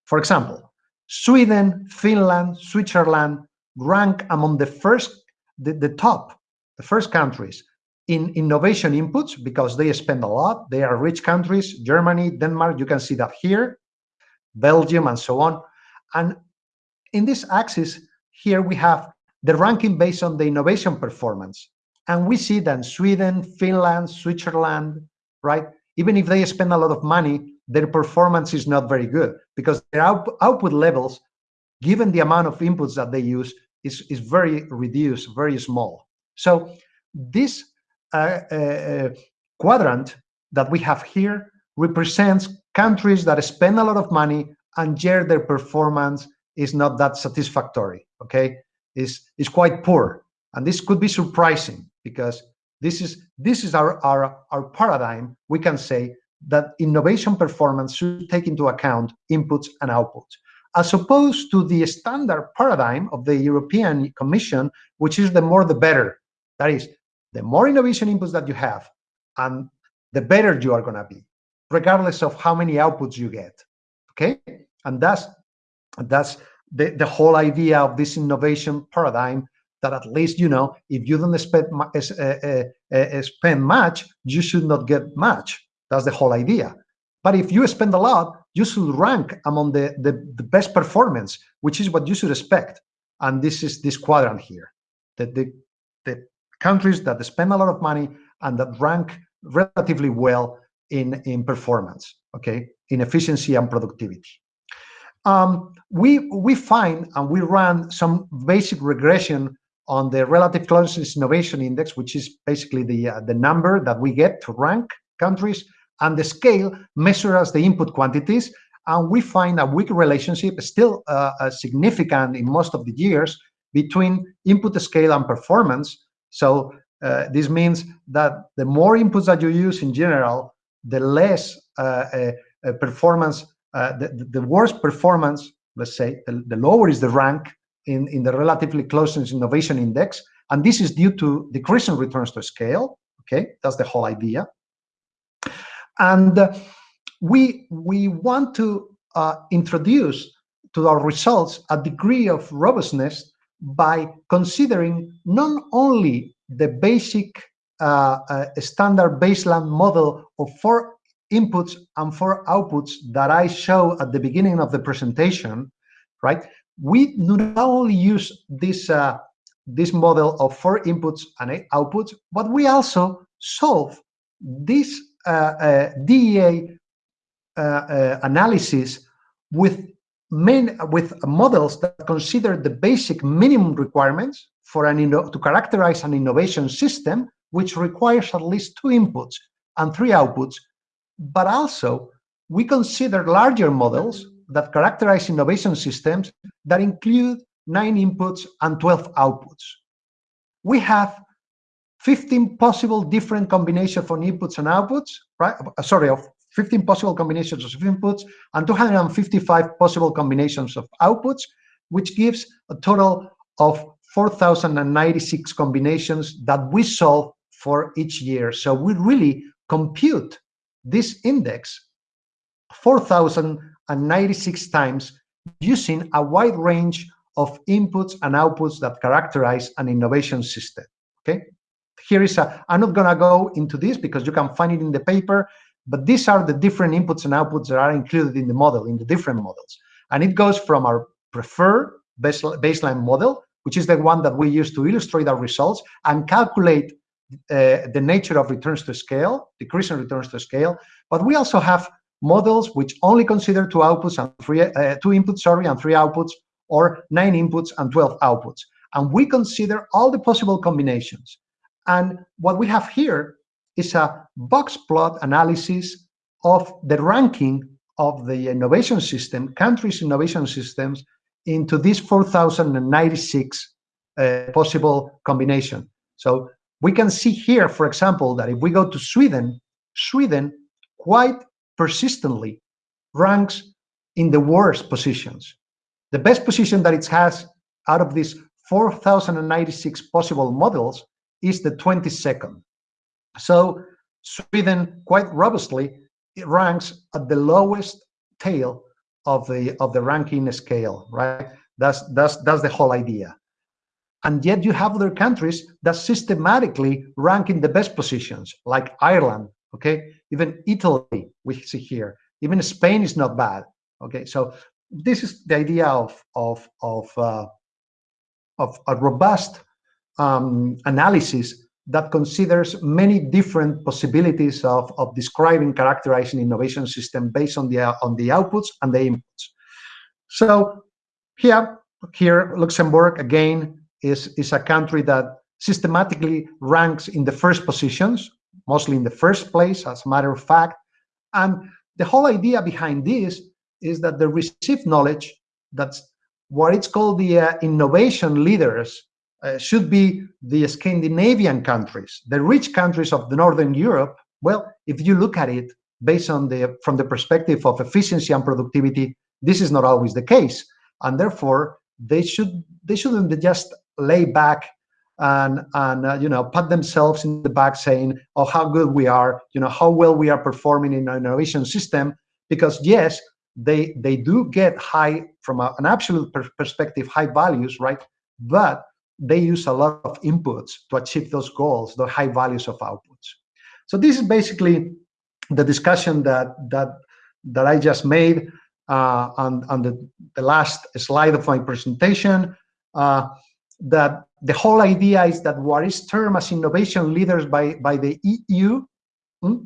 For example, Sweden, Finland, Switzerland rank among the first, the, the top, the first countries in innovation inputs because they spend a lot. They are rich countries. Germany, Denmark, you can see that here, Belgium, and so on. And in this axis, here we have the ranking based on the innovation performance. And we see that Sweden, Finland, Switzerland, right? Even if they spend a lot of money, their performance is not very good because their out output levels, given the amount of inputs that they use, is, is very reduced, very small. So this uh, uh, quadrant that we have here represents countries that spend a lot of money and yet their performance is not that satisfactory, okay? Is is quite poor. And this could be surprising because this is this is our our, our paradigm we can say that innovation performance should take into account inputs and outputs. As opposed to the standard paradigm of the european commission which is the more the better. That is the more innovation inputs that you have and the better you are going to be regardless of how many outputs you get. Okay? And that's that's the, the whole idea of this innovation paradigm that at least, you know, if you don't spend, uh, uh, spend much, you should not get much. That's the whole idea. But if you spend a lot, you should rank among the, the, the best performance, which is what you should expect. And this is this quadrant here, that the, the countries that spend a lot of money and that rank relatively well in, in performance, okay, in efficiency and productivity. Um, we, we find and we run some basic regression on the relative closeness innovation index, which is basically the, uh, the number that we get to rank countries, and the scale measures the input quantities, and we find a weak relationship, still uh, significant in most of the years, between input scale and performance. So uh, this means that the more inputs that you use in general, the less uh, uh, uh performance, the, the worse performance, let's say, the, the lower is the rank in, in the relatively closeness innovation index. And this is due to decreasing returns to scale. Okay, that's the whole idea. And uh, we, we want to uh, introduce to our results a degree of robustness by considering not only the basic uh, uh, standard baseline model of four inputs and four outputs that I show at the beginning of the presentation, right? We not only use this uh, this model of four inputs and eight outputs, but we also solve this uh, uh, DEA uh, analysis with main with models that consider the basic minimum requirements for an to characterize an innovation system, which requires at least two inputs and three outputs. But also, we consider larger models that characterize innovation systems that include nine inputs and 12 outputs. We have 15 possible different combinations of inputs and outputs, right? Uh, sorry, of 15 possible combinations of inputs and 255 possible combinations of outputs, which gives a total of 4,096 combinations that we solve for each year. So we really compute this index 4,096 times using a wide range of inputs and outputs that characterize an innovation system. Okay, here is a, I'm not gonna go into this because you can find it in the paper, but these are the different inputs and outputs that are included in the model, in the different models. And it goes from our preferred baseline model, which is the one that we use to illustrate our results and calculate uh, the nature of returns to scale, decreasing returns to scale. But we also have models which only consider two outputs and three, uh, two inputs, sorry, and three outputs, or nine inputs and 12 outputs. And we consider all the possible combinations. And what we have here is a box plot analysis of the ranking of the innovation system, countries' innovation systems, into these 4,096 uh, possible combination. So we can see here, for example, that if we go to Sweden, Sweden quite persistently ranks in the worst positions. The best position that it has out of these 4,096 possible models is the 22nd. So Sweden quite robustly ranks at the lowest tail of the of the ranking scale, right? That's that's that's the whole idea. And yet you have other countries that systematically rank in the best positions, like Ireland, okay? Even Italy, we see here. Even Spain is not bad, okay? So this is the idea of of of uh, of a robust um, analysis that considers many different possibilities of, of describing, characterizing innovation system based on the on the outputs and the inputs. So here, here Luxembourg again is is a country that systematically ranks in the first positions, mostly in the first place, as a matter of fact. And the whole idea behind this is that the received knowledge, that's what it's called the uh, innovation leaders uh, should be the Scandinavian countries, the rich countries of the Northern Europe. Well, if you look at it based on the from the perspective of efficiency and productivity, this is not always the case, and therefore they should they shouldn't just lay back and and uh, you know pat themselves in the back saying oh how good we are you know how well we are performing in our innovation system because yes they they do get high from a, an absolute per perspective high values right but they use a lot of inputs to achieve those goals, the high values of outputs. So this is basically the discussion that that that I just made uh, on, on the, the last slide of my presentation, uh, that the whole idea is that what is termed as innovation leaders by, by the EU, hmm,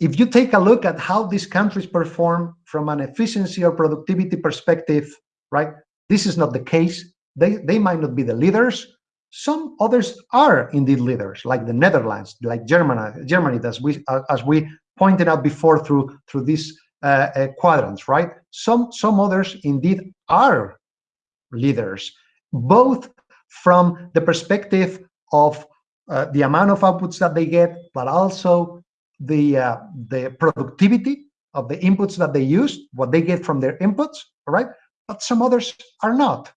if you take a look at how these countries perform from an efficiency or productivity perspective, right, this is not the case. They, they might not be the leaders. Some others are indeed leaders, like the Netherlands, like Germany, Germany as we, as we pointed out before through, through these uh, uh, quadrants, right? Some, some others indeed are leaders, both from the perspective of uh, the amount of outputs that they get, but also the uh, the productivity of the inputs that they use, what they get from their inputs, right? But some others are not.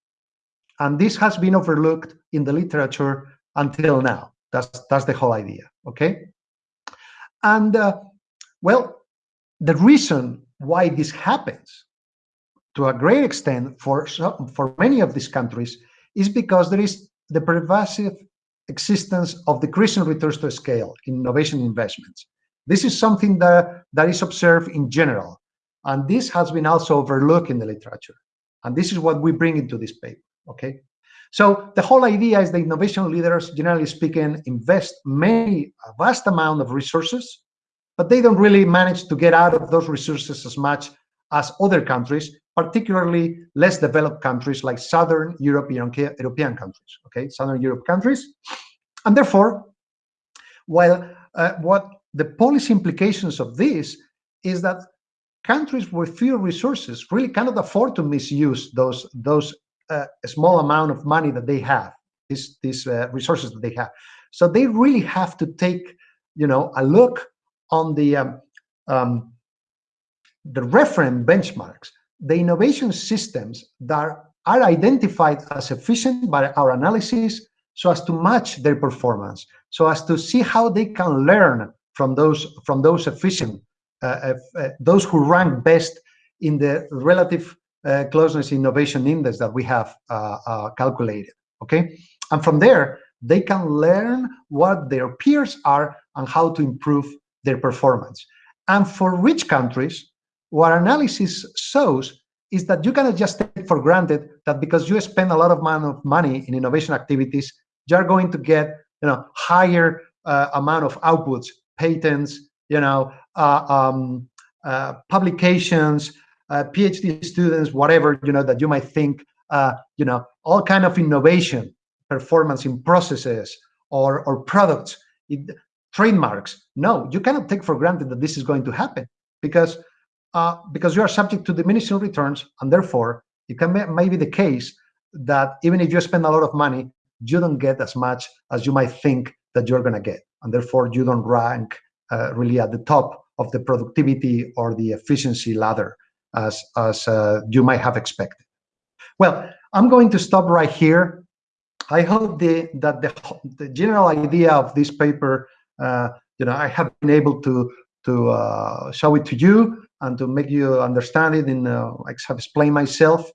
And this has been overlooked in the literature until now. That's, that's the whole idea, okay? And, uh, well, the reason why this happens, to a great extent, for, for many of these countries, is because there is the pervasive existence of decreasing returns to scale in innovation investments. This is something that, that is observed in general, and this has been also overlooked in the literature. And this is what we bring into this paper okay? So the whole idea is the innovation leaders, generally speaking, invest many, a vast amount of resources, but they don't really manage to get out of those resources as much as other countries, particularly less developed countries like Southern European, European countries, okay? Southern Europe countries. And therefore, while uh, what the policy implications of this is that countries with fewer resources really cannot afford to misuse those, those uh, small amount of money that they have, these, these uh, resources that they have. So they really have to take, you know, a look on the um, um, the reference benchmarks, the innovation systems that are identified as efficient by our analysis so as to match their performance, so as to see how they can learn from those from those efficient, uh, uh, those who rank best in the relative uh, closeness innovation index that we have uh, uh, calculated, okay? And from there, they can learn what their peers are and how to improve their performance. And for rich countries, what analysis shows is that you cannot just take for granted that because you spend a lot of money in innovation activities, you're going to get you know higher uh, amount of outputs, patents, you know, uh, um, uh, publications, uh, PhD students, whatever, you know, that you might think, uh, you know, all kind of innovation, performance in processes or, or products, it, trademarks. No, you cannot take for granted that this is going to happen because uh, because you are subject to diminishing returns and therefore it can may be the case that even if you spend a lot of money, you don't get as much as you might think that you're going to get. And therefore you don't rank uh, really at the top of the productivity or the efficiency ladder as, as uh, you might have expected. Well, I'm going to stop right here. I hope the, that the, the general idea of this paper, uh, you know, I have been able to to uh, show it to you and to make you understand it in uh, explained myself.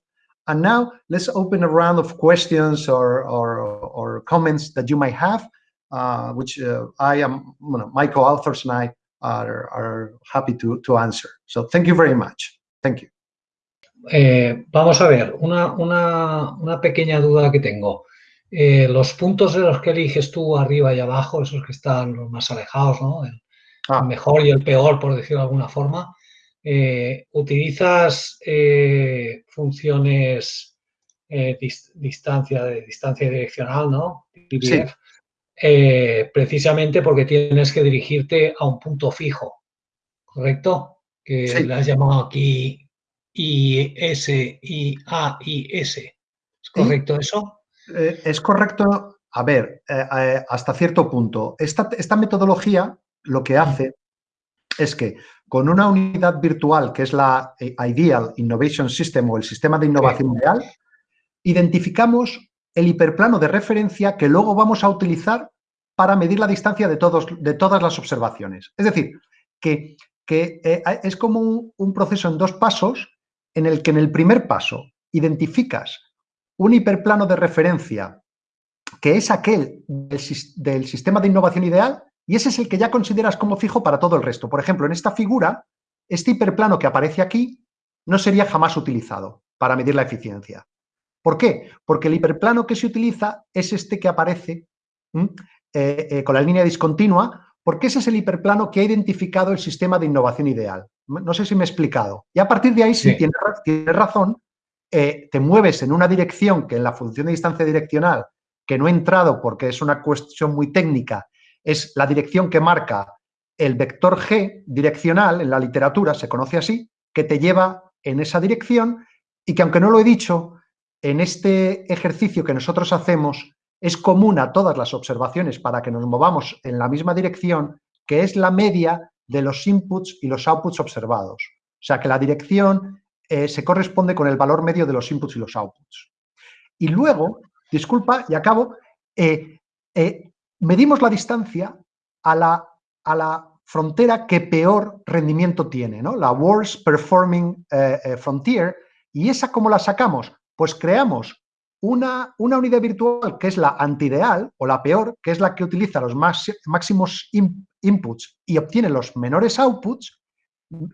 And now let's open a round of questions or or, or comments that you might have, uh, which uh, I am, you know, my co-authors and I are, are happy to, to answer. So thank you very much. Thank you. Eh, vamos a ver, una, una, una, pequeña duda que tengo. Eh, los puntos de los que eliges tú arriba y abajo, esos que están los más alejados, ¿no? El, ah. mejor y el peor, por decirlo de alguna forma, eh, ¿utilizas funciones distancia, de distancia direccional, ¿no? Sí. precisamente porque tienes que dirigirte a un punto fijo, ¿correcto? que sí. le has llamado aquí IS, IA, IS. ¿Es correcto ¿Sí? eso? Eh, es correcto, a ver, eh, eh, hasta cierto punto. Esta, esta, metodología lo que hace es que con una unidad virtual, que es la Ideal Innovation System o el sistema de innovación sí. real, identificamos el hiperplano de referencia que luego vamos a utilizar para medir la distancia de, todos, de todas las observaciones. Es decir, que que eh, es como un, un, proceso en dos pasos en el que en el primer paso identificas un hiperplano de referencia que es aquel del, del, sistema de innovación ideal y ese es el que ya consideras como fijo para todo el resto. Por ejemplo, en esta figura este hiperplano que aparece aquí no sería jamás utilizado para medir la eficiencia. ¿Por qué? Porque el hiperplano que se utiliza es este que aparece eh, eh, con la línea discontinua, porque ese es el hiperplano que ha identificado el sistema de innovación ideal. No sé si me he explicado. Y a partir de ahí, si tienes, razón, eh, te mueves en una dirección que en la función de distancia direccional, que no he entrado porque es una cuestión muy técnica, es la dirección que marca el vector G direccional en la literatura, se conoce así, que te lleva en esa dirección y que aunque no lo he dicho, en este ejercicio que nosotros hacemos es común a todas las observaciones para que nos movamos en la misma dirección, que es la media de los inputs y los outputs observados. O sea que la dirección eh, se corresponde con el valor medio de los inputs y los outputs. Y luego, disculpa, y acabo, eh, eh, medimos la distancia a la, a la, frontera que peor rendimiento tiene, ¿no? la worst performing frontier, y esa cómo la sacamos? Pues creamos una, una, unidad virtual que es la antideal o la peor, que es la que utiliza los máximos inputs y obtiene los menores outputs,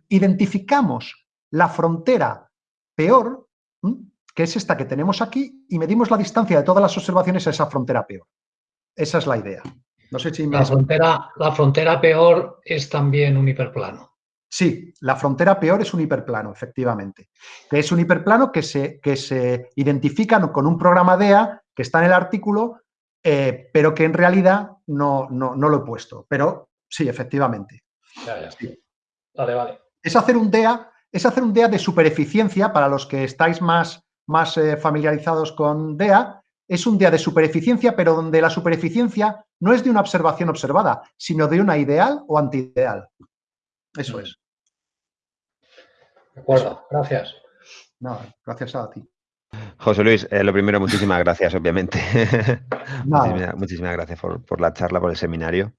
identificamos la frontera peor, que es esta que tenemos aquí, y medimos la distancia de todas las observaciones a esa frontera peor. Esa es la idea. No sé si la, frontera, la frontera peor es también un hiperplano. Sí, la frontera peor es un hiperplano, efectivamente. Que es un hiperplano que se, que se identifica con un programa DEA que está en el artículo, eh, pero que en realidad no, no, lo he puesto. Pero sí, efectivamente. Ya, ya. Vale, vale. Es hacer un DEA, es hacer un DEA de supereficiencia para los que estáis más, más eh, familiarizados con DEA. Es un DEA de supereficiencia, pero donde la supereficiencia no es de una observación observada, sino de una ideal o antideal. Eso es. De acuerdo, gracias. No, gracias a ti. José Luis, eh, lo primero, muchísimas gracias, obviamente. muchísimas, gracias por, la charla, por el seminario.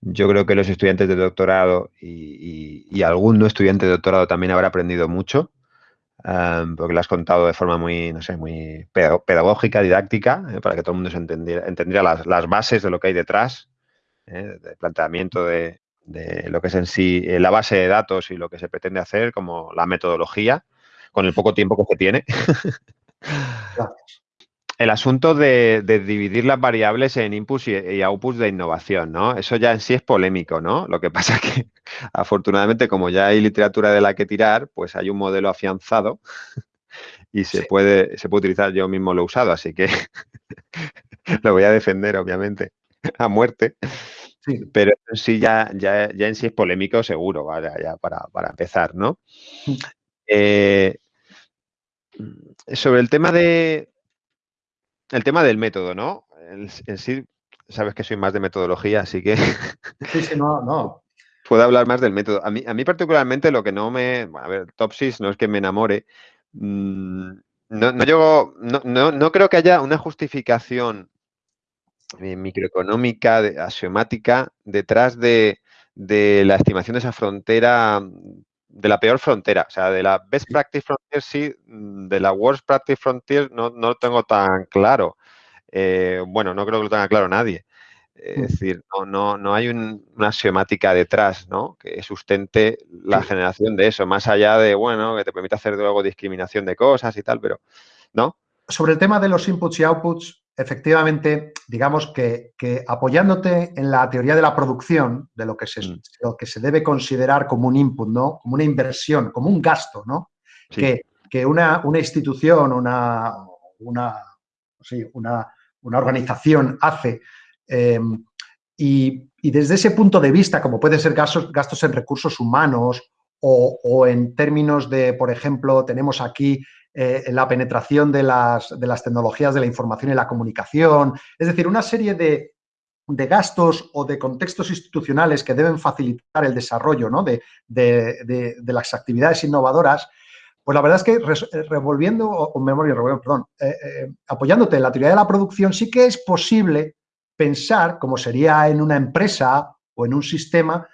Yo creo que los estudiantes de doctorado y, algún no estudiante de doctorado también habrá aprendido mucho, porque lo has contado de forma muy, no sé, muy pedagógica, didáctica, eh, para que todo el mundo se entendiera, las, bases de lo que hay detrás, eh, del planteamiento de, de lo que es en sí eh, la base de datos y lo que se pretende hacer, como la metodología, con el poco tiempo que se tiene. El asunto de, dividir las variables en inputs y, outputs de innovación, ¿no? Eso ya en sí es polémico, ¿no? Lo que pasa que, afortunadamente, como ya hay literatura de la que tirar, pues hay un modelo afianzado y se, puede, se puede utilizar, yo mismo lo he usado, así que lo voy a defender, obviamente, a muerte. Pero sí ya, ya, ya, en sí es polémico seguro, ya para, empezar, ¿no? Eh, sobre el tema de el tema del método, ¿no? En, sí, sabes que soy más de metodología, así que sí, sí, no, no. puedo hablar más del método. A mí, a mí particularmente lo que no me, a ver, Topsis no es que me enamore, mm, no, no, no, no creo que haya una justificación eh, microeconómica, axiomática, detrás de, la estimación de esa frontera, de la peor frontera. O sea, de la best practice frontier sí, de la worst practice frontier no, no lo tengo tan claro. Eh, bueno, no creo que lo tenga claro nadie. Es mm. decir, no, no, no hay una axiomática detrás ¿no? que sustente la generación de eso, más allá de, bueno, que te permite hacer luego discriminación de cosas y tal, pero, ¿no? Sobre el tema de los inputs y outputs, efectivamente, digamos que, apoyándote en la teoría de la producción, de lo que, se, mm. lo que se debe considerar como un input, ¿no? Como una inversión, como un gasto, ¿no? Que, una, institución, una, una, una, organización hace em, y, desde ese punto de vista, como pueden ser gastos, gastos en recursos humanos o, o, en términos de, por ejemplo, tenemos aquí eh, la penetración de las, de las, tecnologías de la información y la comunicación, es decir, una serie de, de gastos o de contextos institucionales que deben facilitar el desarrollo ¿no? de, de, las actividades innovadoras, pues la verdad es que eh, revolviendo, o memoria, perdón, eh, apoyándote en la teoría de la producción, sí que es posible pensar, como sería en una empresa o en un sistema,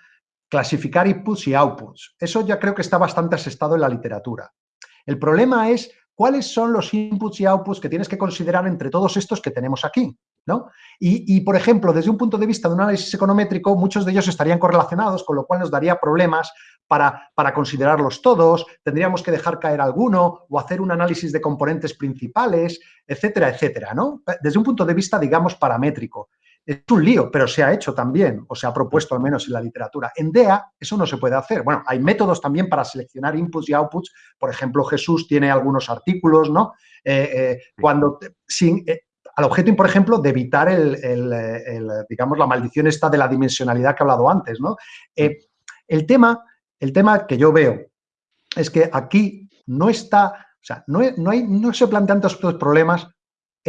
clasificar inputs y outputs. Eso ya creo que está bastante asestado en la literatura. El problema es cuáles son los inputs y outputs que tienes que considerar entre todos estos que tenemos aquí. ¿no? Y, por ejemplo, desde un punto de vista de un análisis econométrico, muchos de ellos estarían correlacionados, con lo cual nos daría problemas para, para, considerarlos todos, tendríamos que dejar caer alguno o hacer un análisis de componentes principales, etcétera, etcétera, ¿no? Desde un punto de vista, digamos, paramétrico. Es un lío, pero se ha hecho también, o se ha propuesto al menos en la literatura. En DEA eso no se puede hacer. Bueno, hay métodos también para seleccionar inputs y outputs. Por ejemplo, Jesús tiene algunos artículos, ¿no? Eh, eh, cuando, sin, eh, al objeto, por ejemplo, de evitar el, digamos, la maldición esta de la dimensionalidad que he hablado antes, ¿no? el, tema, el tema que yo veo es que aquí no está, o sea, no, no, hay, no se plantean tantos problemas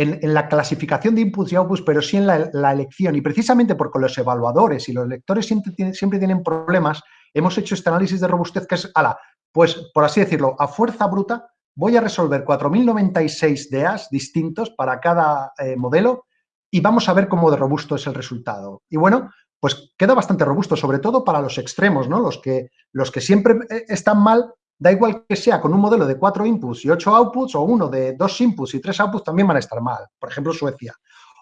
en, la clasificación de inputs y outputs, pero sí en la, elección. Y precisamente porque los evaluadores y los lectores siempre, tienen problemas, hemos hecho este análisis de robustez que es, ala, pues por así decirlo, a fuerza bruta, voy a resolver 4.096 DEAs distintos para cada eh, modelo y vamos a ver cómo de robusto es el resultado. Y bueno, pues queda bastante robusto, sobre todo para los extremos, ¿no? Los que, los que siempre eh, están mal da igual que sea con un modelo de cuatro inputs y ocho outputs o uno de dos inputs y tres outputs también van a estar mal, por ejemplo Suecia.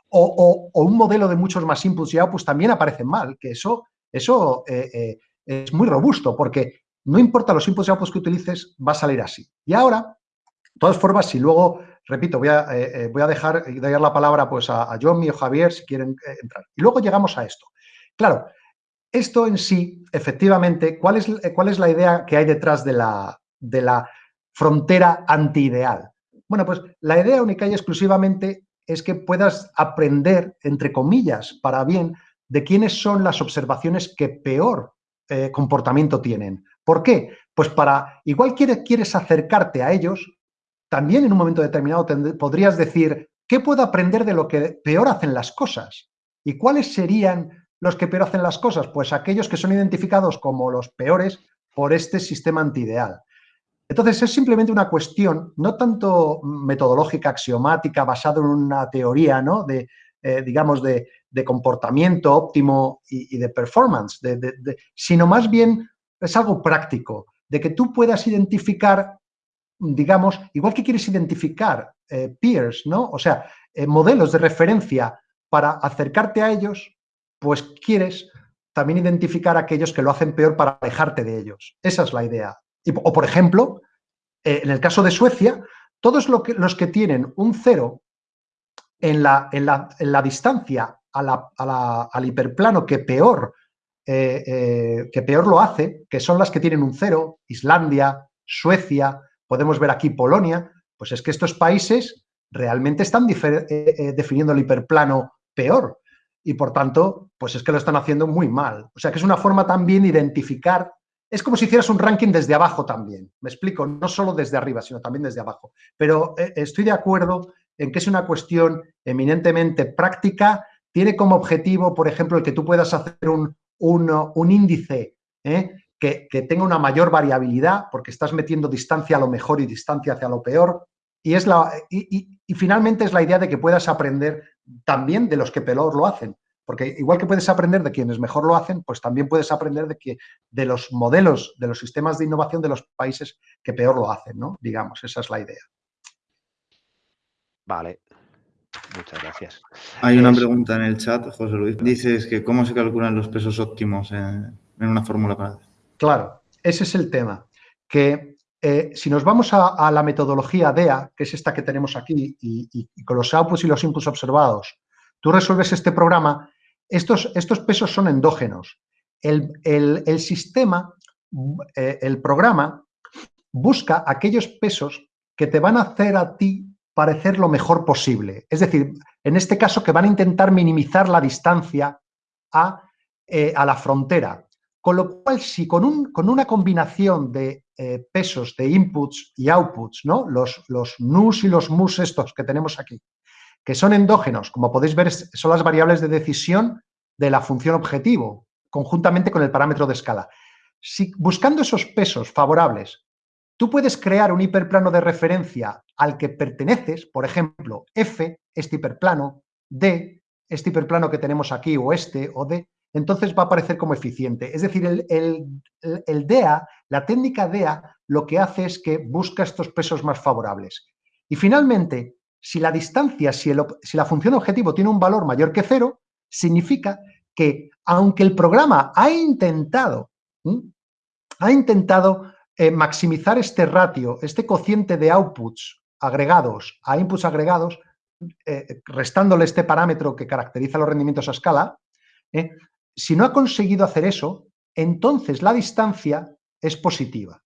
O, un modelo de muchos más inputs y outputs también aparecen mal, que eso, eso eh, eh, es muy robusto porque no importa los inputs y outputs que utilices, va a salir así. Y ahora, de todas formas, si luego, repito, voy a, eh, voy a dejar la palabra pues, a, a John y a Javier si quieren entrar. Y luego llegamos a esto. Claro, esto en sí, efectivamente, ¿cuál es, cuál es la idea que hay detrás de la, de la frontera antiideal? Bueno, pues la idea única y exclusivamente es que puedas aprender, entre comillas, para bien, de quiénes son las observaciones que peor eh, comportamiento tienen. ¿Por qué? Pues para, igual quieres, quieres acercarte a ellos, también en un momento determinado podrías decir, ¿qué puedo aprender de lo que peor hacen las cosas? ¿Y cuáles serían los que peor hacen las cosas? Pues aquellos que son identificados como los peores por este sistema antiideal. Entonces, es simplemente una cuestión, no tanto metodológica, axiomática, basada en una teoría, ¿no? De, eh, digamos, de, comportamiento óptimo y, de performance, sino más bien es algo práctico, de que tú puedas identificar, digamos, igual que quieres identificar eh, peers, ¿no? O sea, eh, modelos de referencia para acercarte a ellos, pues quieres también identificar a aquellos que lo hacen peor para alejarte de ellos. Esa es la idea. o, por ejemplo, eh, en el caso de Suecia, todos los que tienen un cero en la, distancia al hiperplano que peor, eh, eh, que peor lo hace, que son las que tienen un cero, Islandia, Suecia, podemos ver aquí Polonia, pues es que estos países realmente están definiendo el hiperplano peor y por tanto, pues es que lo están haciendo muy mal. O sea que es una forma también de identificar, es como si hicieras un ranking desde abajo también, me explico, no solo desde arriba, sino también desde abajo. Pero eh, estoy de acuerdo en que es una cuestión eminentemente práctica, tiene como objetivo, por ejemplo, el que tú puedas hacer un, un, índice ¿eh? que, tenga una mayor variabilidad, porque estás metiendo distancia a lo mejor y distancia hacia lo peor, y, es la, y, finalmente es la idea de que puedas aprender también de los que peor lo hacen. Porque igual que puedes aprender de quienes mejor lo hacen, pues también puedes aprender de, que, de los modelos, de los sistemas de innovación de los países que peor lo hacen, ¿no? Digamos, esa es la idea. Vale, Muchas gracias. Hay una pregunta en el chat, José Luis. Dices que cómo se calculan los pesos óptimos en, una fórmula para... Claro, ese es el tema. Que eh, si nos vamos a, la metodología DEA, que es esta que tenemos aquí, y, con los outputs y los inputs observados, tú resuelves este programa, estos, pesos son endógenos. El, sistema, eh, el programa, busca aquellos pesos que te van a hacer a ti parecer lo mejor posible. Es decir, en este caso que van a intentar minimizar la distancia a, eh, a la frontera. Con lo cual, si con, un, con una combinación de eh, pesos de inputs y outputs, ¿no? Los, los nus y los mus estos que tenemos aquí, que son endógenos, como podéis ver, son las variables de decisión de la función objetivo, conjuntamente con el parámetro de escala. Si buscando esos pesos favorables, tú puedes crear un hiperplano de referencia al que perteneces, por ejemplo, F, este hiperplano, D, este hiperplano que tenemos aquí, o este, o D, entonces va a aparecer como eficiente. Es decir, el, DEA, la técnica DEA, lo que hace es que busca estos pesos más favorables. Y finalmente, si la distancia, si, la función objetivo tiene un valor mayor que cero, significa que aunque el programa ha intentado, ha intentado eh, maximizar este ratio, este cociente de outputs agregados a inputs agregados, eh, restándole este parámetro que caracteriza los rendimientos a escala, eh, si no ha conseguido hacer eso, entonces la distancia es positiva.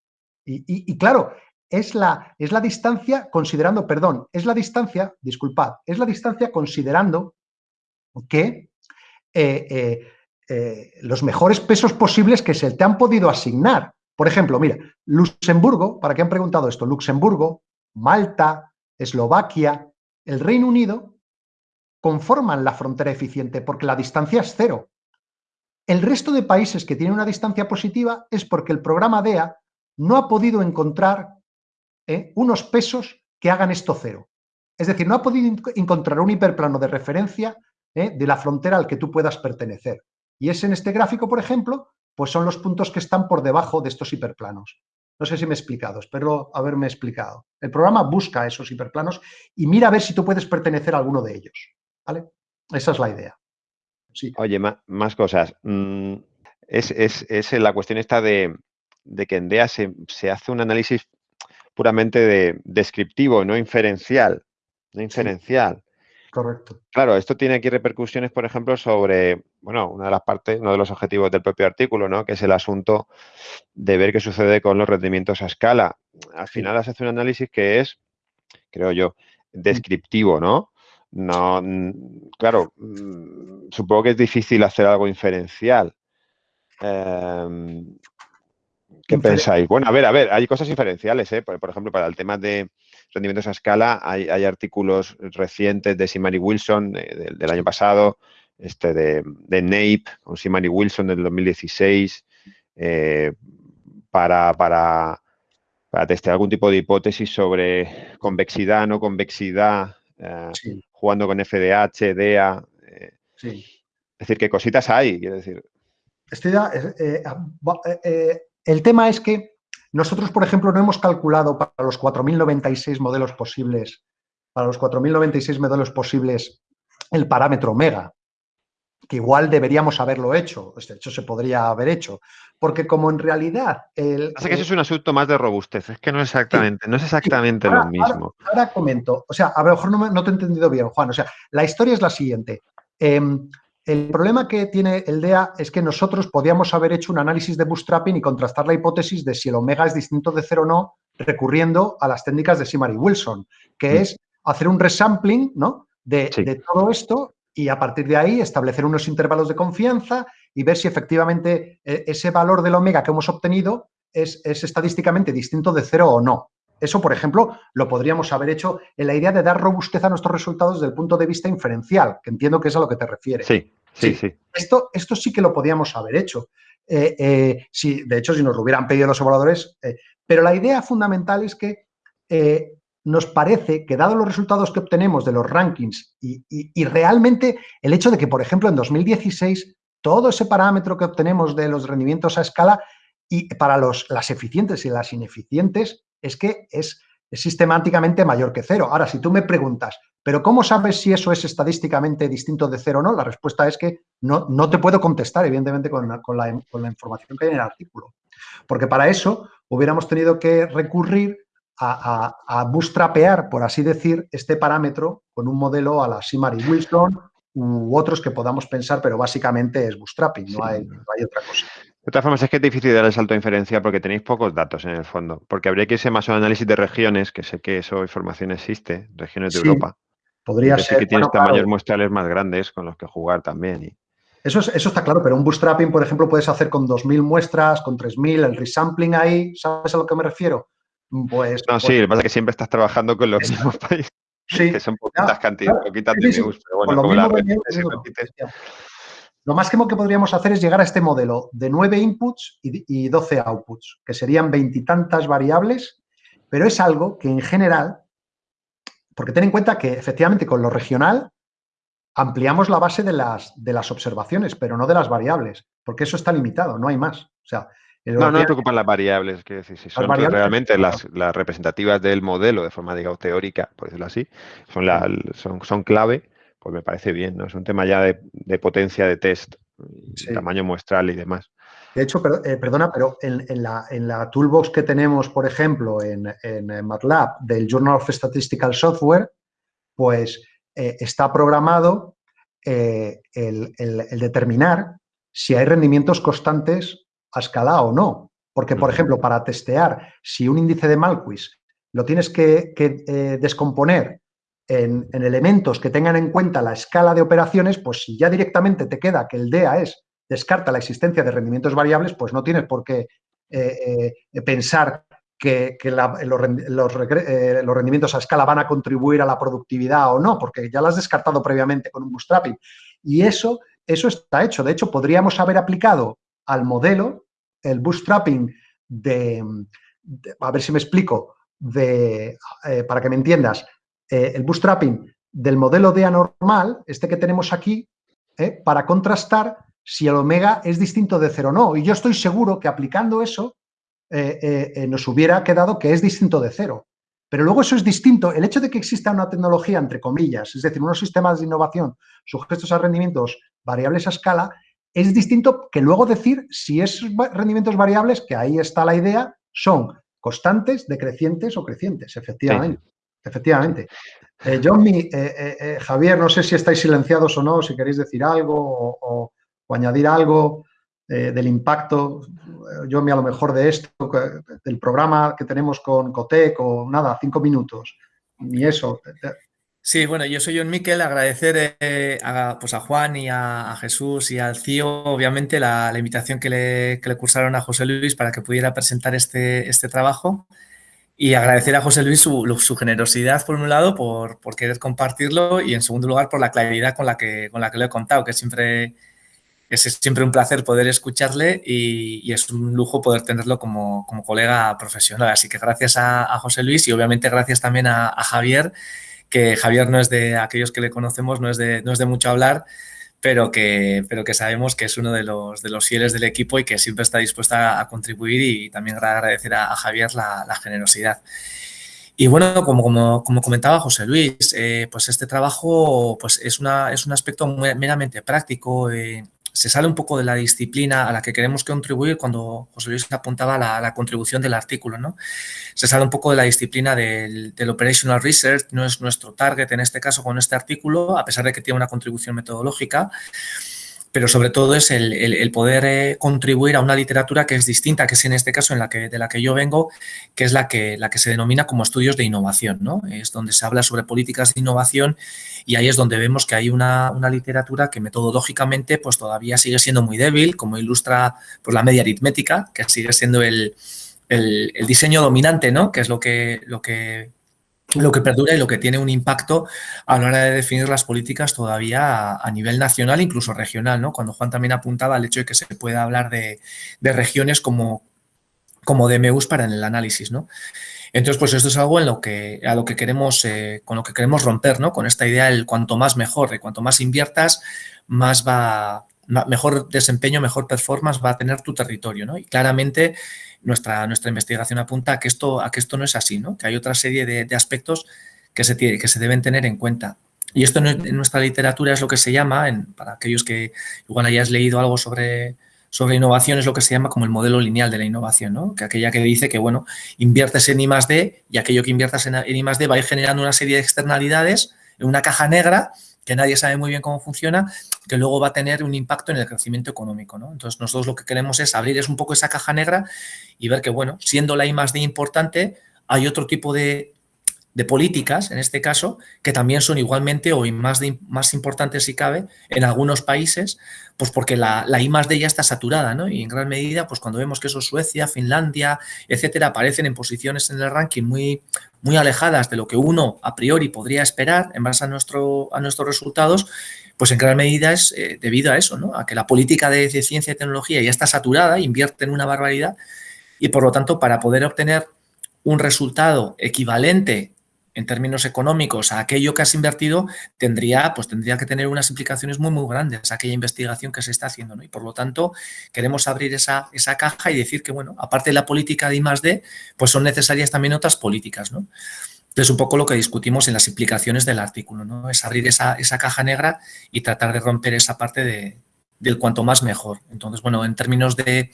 Y, claro, es la, es la distancia considerando, perdón, es la distancia, disculpad, es la distancia considerando que eh, los mejores pesos posibles que se te han podido asignar. Por ejemplo, mira, Luxemburgo, ¿para qué han preguntado esto? Luxemburgo, Malta, Eslovaquia, el Reino Unido conforman la frontera eficiente porque la distancia es cero. El resto de países que tienen una distancia positiva es porque el programa DEA no ha podido encontrar eh, unos pesos que hagan esto cero. Es decir, no ha podido encontrar un hiperplano de referencia eh, de la frontera al que tú puedas pertenecer. Y es en este gráfico, por ejemplo, pues son los puntos que están por debajo de estos hiperplanos. No sé si me he explicado, espero haberme explicado. El programa busca esos hiperplanos y mira a ver si tú puedes pertenecer a alguno de ellos. ¿vale? Esa es la idea. Oye, más, cosas. Mm, es, la cuestión esta de, que en DEA se, hace un análisis puramente de, descriptivo, no inferencial. No inferencial. Correcto. Claro, esto tiene aquí repercusiones, por ejemplo, sobre, bueno, una de las partes, uno de los objetivos del propio artículo, ¿no? Que es el asunto de ver qué sucede con los rendimientos a escala. Al final se hace un análisis que es, creo yo, descriptivo, ¿no? No, claro, supongo que es difícil hacer algo inferencial. Em, ¿Qué pensáis? Bueno, a ver, a ver, hay cosas inferenciales, ¿eh? por, ejemplo, para el tema de rendimientos a escala, hay, artículos recientes de Simari Wilson del año pasado, este de, de con Simari Wilson del 2016, eh, para, para, para, testear algún tipo de hipótesis sobre convexidad, no convexidad, eh, jugando con FDH, DEA. Eh, es decir, ¿qué cositas hay? Quiero decir. el tema es que nosotros, por ejemplo, no hemos calculado para los 4.096 modelos posibles, para los 4.096 modelos posibles, el parámetro omega, que igual deberíamos haberlo hecho, de hecho se podría haber hecho, porque como en realidad... El, que eso es un asunto más de robustez, es que no es exactamente, no es exactamente lo mismo. Ahora, comento, o sea, a lo mejor no, no, te he entendido bien, Juan, o sea, la historia es la siguiente. Em, el problema que tiene el DEA es que nosotros podíamos haber hecho un análisis de bootstrapping y contrastar la hipótesis de si el omega es distinto de cero o no, recurriendo a las técnicas de Simari Wilson, que mm. es hacer un resampling ¿no? de, todo esto y a partir de ahí establecer unos intervalos de confianza y ver si efectivamente eh, ese valor del omega que hemos obtenido es, es estadísticamente distinto de cero o no. Eso, por ejemplo, lo podríamos haber hecho en la idea de dar robustez a nuestros resultados desde el punto de vista inferencial, que entiendo que es a lo que te refieres. Sí, sí, sí. Esto, esto sí que lo podíamos haber hecho. Eh, eh, de hecho, si nos lo hubieran pedido los evaluadores. Eh, pero la idea fundamental es que nos parece que, dado los resultados que obtenemos de los rankings y, realmente el hecho de que, por ejemplo, en 2016, todo ese parámetro que obtenemos de los rendimientos a escala y para los, las eficientes y las ineficientes es que es, sistemáticamente mayor que cero. Ahora, si tú me preguntas, ¿pero cómo sabes si eso es estadísticamente distinto de cero o no? La respuesta es que no, no te puedo contestar, evidentemente, con, la, información que hay en el artículo. Porque para eso hubiéramos tenido que recurrir a, a, bootstrapear, por así decir, este parámetro con un modelo a la Simari Wilson u otros que podamos pensar, pero básicamente es bootstrapping, no, hay, no hay otra cosa. De todas formas, es que es difícil dar el salto de inferencia porque tenéis pocos datos en el fondo. Porque habría que irse más a un análisis de regiones, que sé que eso información existe, regiones de Europa. Podría ser. que tienes tamaños muestrales más grandes con los que jugar también. Eso, eso está claro, pero un bootstrapping, por ejemplo, puedes hacer con 2.000 muestras, con 3.000, el resampling ahí, ¿sabes a lo que me refiero? Pues, no, sí, pues lo que pasa es que siempre estás trabajando con los mismos países. Sí, que son poquitas cantidades, poquitas de news, pero bueno, como la red, lo máximo que podríamos hacer es llegar a este modelo de 9 inputs y 12 outputs, que serían veintitantas variables, pero es algo que en general, porque ten en cuenta que efectivamente con lo regional ampliamos la base de las, de las observaciones, pero no de las variables, porque eso está limitado, no hay más. O sea, no, no me preocupan las variables, decir, si son realmente las, representativas del modelo de forma, digamos, teórica, por decirlo así, son, la, son, son clave, pues me parece bien, ¿no? Es un tema ya de, potencia de test, tamaño muestral y demás. De hecho, eh, perdona, pero en, la, en, la, toolbox que tenemos, por ejemplo, en, MATLAB del Journal of Statistical Software, pues eh, está programado eh, el, determinar si hay rendimientos constantes a escala o no. Porque, por ejemplo, para testear si un índice de Malquis lo tienes que, descomponer en, elementos que tengan en cuenta la escala de operaciones, pues si ya directamente te queda que el DEA es descarta la existencia de rendimientos variables, pues no tienes por qué eh, eh, pensar que, los, rendimientos a escala van a contribuir a la productividad o no, porque ya lo has descartado previamente con un bootstrapping. Y eso, eso está hecho. De hecho, podríamos haber aplicado al modelo el bootstrapping de, a ver si me explico, de, eh, para que me entiendas, el bootstrapping del modelo de anormal, este que tenemos aquí, para contrastar si el omega es distinto de cero o no. Y yo estoy seguro que aplicando eso eh, eh, eh, nos hubiera quedado que es distinto de cero. Pero luego eso es distinto. El hecho de que exista una tecnología, entre comillas, es decir, unos sistemas de innovación sujetos a rendimientos variables a escala, es distinto que luego decir si esos rendimientos variables, que ahí está la idea, son constantes, decrecientes o crecientes, efectivamente. Efectivamente. Javier, no sé si estáis silenciados o no, si queréis decir algo o o añadir algo eh, del impacto, yo a lo mejor de esto, del programa que tenemos con Cotec o nada, cinco minutos, ni eso. Sí, bueno, yo soy John Miquel, agradecer eh, a, pues a Juan y a, Jesús y al CIO, obviamente, la, invitación que le, que le, cursaron a José Luis para que pudiera presentar este, este trabajo y agradecer a José Luis su, su generosidad, por un lado, por, por, querer compartirlo y, en segundo lugar, por la claridad con la que, con la que lo he contado, que siempre es siempre un placer poder escucharle y, es un lujo poder tenerlo como, colega profesional. Así que gracias a, José Luis y obviamente gracias también a, Javier, que Javier no es de aquellos que le conocemos, no es de, no es de mucho hablar, pero que, pero que sabemos que es uno de los, de los fieles del equipo y que siempre está dispuesta a, contribuir y también agradecer a, Javier la, generosidad. Y bueno, como, como, comentaba José Luis, eh, pues este trabajo pues es, una, es un aspecto meramente práctico. Eh, se sale un poco de la disciplina a la que queremos contribuir cuando José Luis apuntaba la, la contribución del artículo, ¿no? Se sale un poco de la disciplina del, del, operational research, no es nuestro target en este caso con este artículo, a pesar de que tiene una contribución metodológica, pero sobre todo es el, poder eh, contribuir a una literatura que es distinta, que es en este caso en la que, de la que yo vengo, que es la que, la que se denomina como estudios de innovación, ¿no? Es donde se habla sobre políticas de innovación y ahí es donde vemos que hay una, literatura que metodológicamente pues todavía sigue siendo muy débil, como ilustra pues, la media aritmética, que sigue siendo el, el, diseño dominante, ¿no? Que es lo que, lo que lo que perdura y lo que tiene un impacto a la hora de definir las políticas todavía a, nivel nacional, incluso regional, ¿no? Cuando Juan también apuntaba al hecho de que se pueda hablar de, regiones como, como DMUs para el análisis, ¿no? Entonces, pues esto es algo en lo que, a lo que queremos, eh, con lo que queremos romper, ¿no? Con esta idea del cuanto más mejor, de cuanto más inviertas, más va, mejor desempeño, mejor performance va a tener tu territorio, ¿no? Y claramente nuestra, nuestra investigación apunta a que, esto, a que esto no es así, ¿no? que hay otra serie de, aspectos que se, tiene, que se deben tener en cuenta. Y esto en nuestra literatura es lo que se llama, para aquellos que igual hayas leído algo sobre, sobre innovación, es lo que se llama como el modelo lineal de la innovación, ¿no? que aquella que dice que, bueno, inviertes en I más D y aquello que inviertas en, en I más D va a ir generando una serie de externalidades en una caja negra que nadie sabe muy bien cómo funciona, que luego va a tener un impacto en el crecimiento económico. ¿no? Entonces, nosotros lo que queremos es abrir es un poco esa caja negra y ver que, bueno, siendo la I más D importante, hay otro tipo de, de políticas, en este caso, que también son igualmente o más, más importantes si cabe en algunos países, pues porque la, la I más D ya está saturada, ¿no? Y en gran medida, pues cuando vemos que eso Suecia, Finlandia, etcétera, aparecen en posiciones en el ranking muy, muy alejadas de lo que uno a priori podría esperar en base a, nuestro, a nuestros resultados, pues en gran medida es eh, debido a eso, ¿no? A que la política de, de ciencia y tecnología ya está saturada, invierte en una barbaridad y por lo tanto para poder obtener un resultado equivalente en términos económicos a aquello que has invertido, tendría, pues tendría que tener unas implicaciones muy, muy grandes aquella investigación que se está haciendo. ¿no? Y por lo tanto, queremos abrir esa, esa caja y decir que, bueno, aparte de la política de I+.D., pues son necesarias también otras políticas. ¿no? Entonces, un poco lo que discutimos en las implicaciones del artículo, ¿no? Es abrir esa, esa caja negra y tratar de romper esa parte de, del cuanto más mejor. Entonces, bueno, en términos de,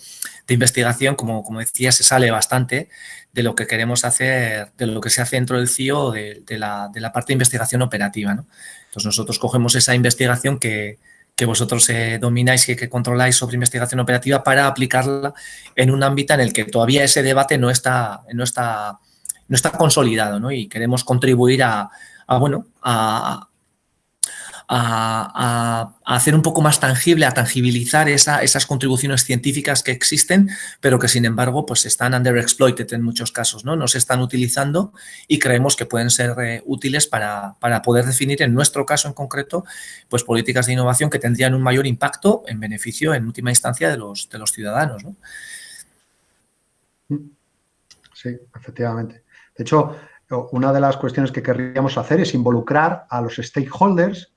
investigación, como, como, decía, se sale bastante de lo que queremos hacer, de lo que se hace dentro del CIO, de, la, parte de investigación operativa. Entonces, nosotros cogemos esa investigación que, vosotros eh, domináis y que controláis sobre investigación operativa para aplicarla en un ámbito en el que todavía ese debate no está, no está, no está consolidado ¿no? y queremos contribuir a bueno, a, a, hacer un poco más tangible, a tangibilizar esas contribuciones científicas que existen, pero que sin embargo pues están underexploited en muchos casos, ¿no? No se están utilizando y creemos que pueden ser eh, útiles para, poder definir en nuestro caso en concreto pues políticas de innovación que tendrían un mayor impacto en beneficio en última instancia de los, de los ciudadanos, Sí, efectivamente. De hecho, una de las cuestiones que querríamos hacer es involucrar a los stakeholders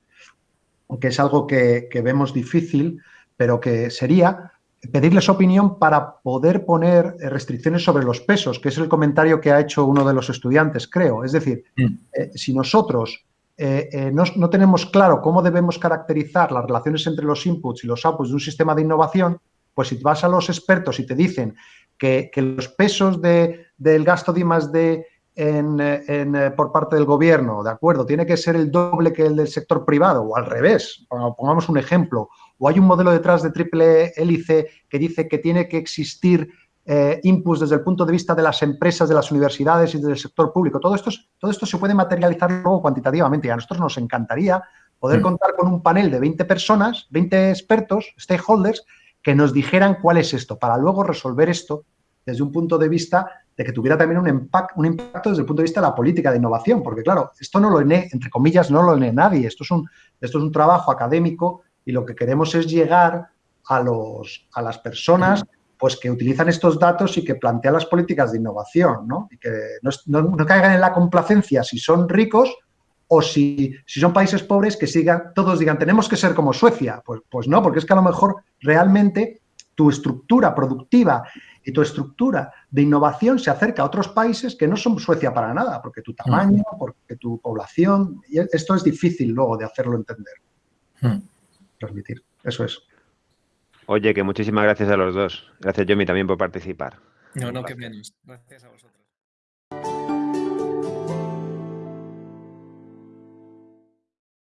que es algo que, vemos difícil, pero que sería pedirles opinión para poder poner restricciones sobre los pesos, que es el comentario que ha hecho uno de los estudiantes, creo. Es decir, mm. eh, si nosotros eh, eh, no, tenemos claro cómo debemos caracterizar las relaciones entre los inputs y los outputs de un sistema de innovación, pues si vas a los expertos y te dicen que, los pesos de, del gasto de I+.D en, eh, por parte del gobierno, ¿de acuerdo? Tiene que ser el doble que el del sector privado o al revés, pongamos un ejemplo. O hay un modelo detrás de triple hélice que dice que tiene que existir eh, inputs desde el punto de vista de las empresas, de las universidades y del sector público. Todo esto, todo esto se puede materializar luego cuantitativamente y a nosotros nos encantaría poder mm. contar con un panel de 20 personas, 20 expertos, stakeholders, que nos dijeran cuál es esto, para luego resolver esto desde un punto de vista de que tuviera también un, impacto, desde el punto de vista de la política de innovación, porque claro, esto no lo lee, entre comillas, no lo lee nadie, esto es un, esto es un trabajo académico y lo que queremos es llegar a, los, a las personas pues que utilizan estos datos y que plantean las políticas de innovación, ¿no? Y que no, caigan en la complacencia si son ricos o si, si, son países pobres que sigan, todos digan, tenemos que ser como Suecia. Pues, pues no, porque es que a lo mejor realmente tu estructura productiva y tu estructura de innovación se acerca a otros países que no son Suecia para nada, porque tu tamaño, porque tu población, y esto es difícil luego de hacerlo entender. Hmm. Transmitir, eso es. Oye, que muchísimas gracias a los dos. Gracias, Yomi, también por participar. No, no, que menos. Gracias a vosotros.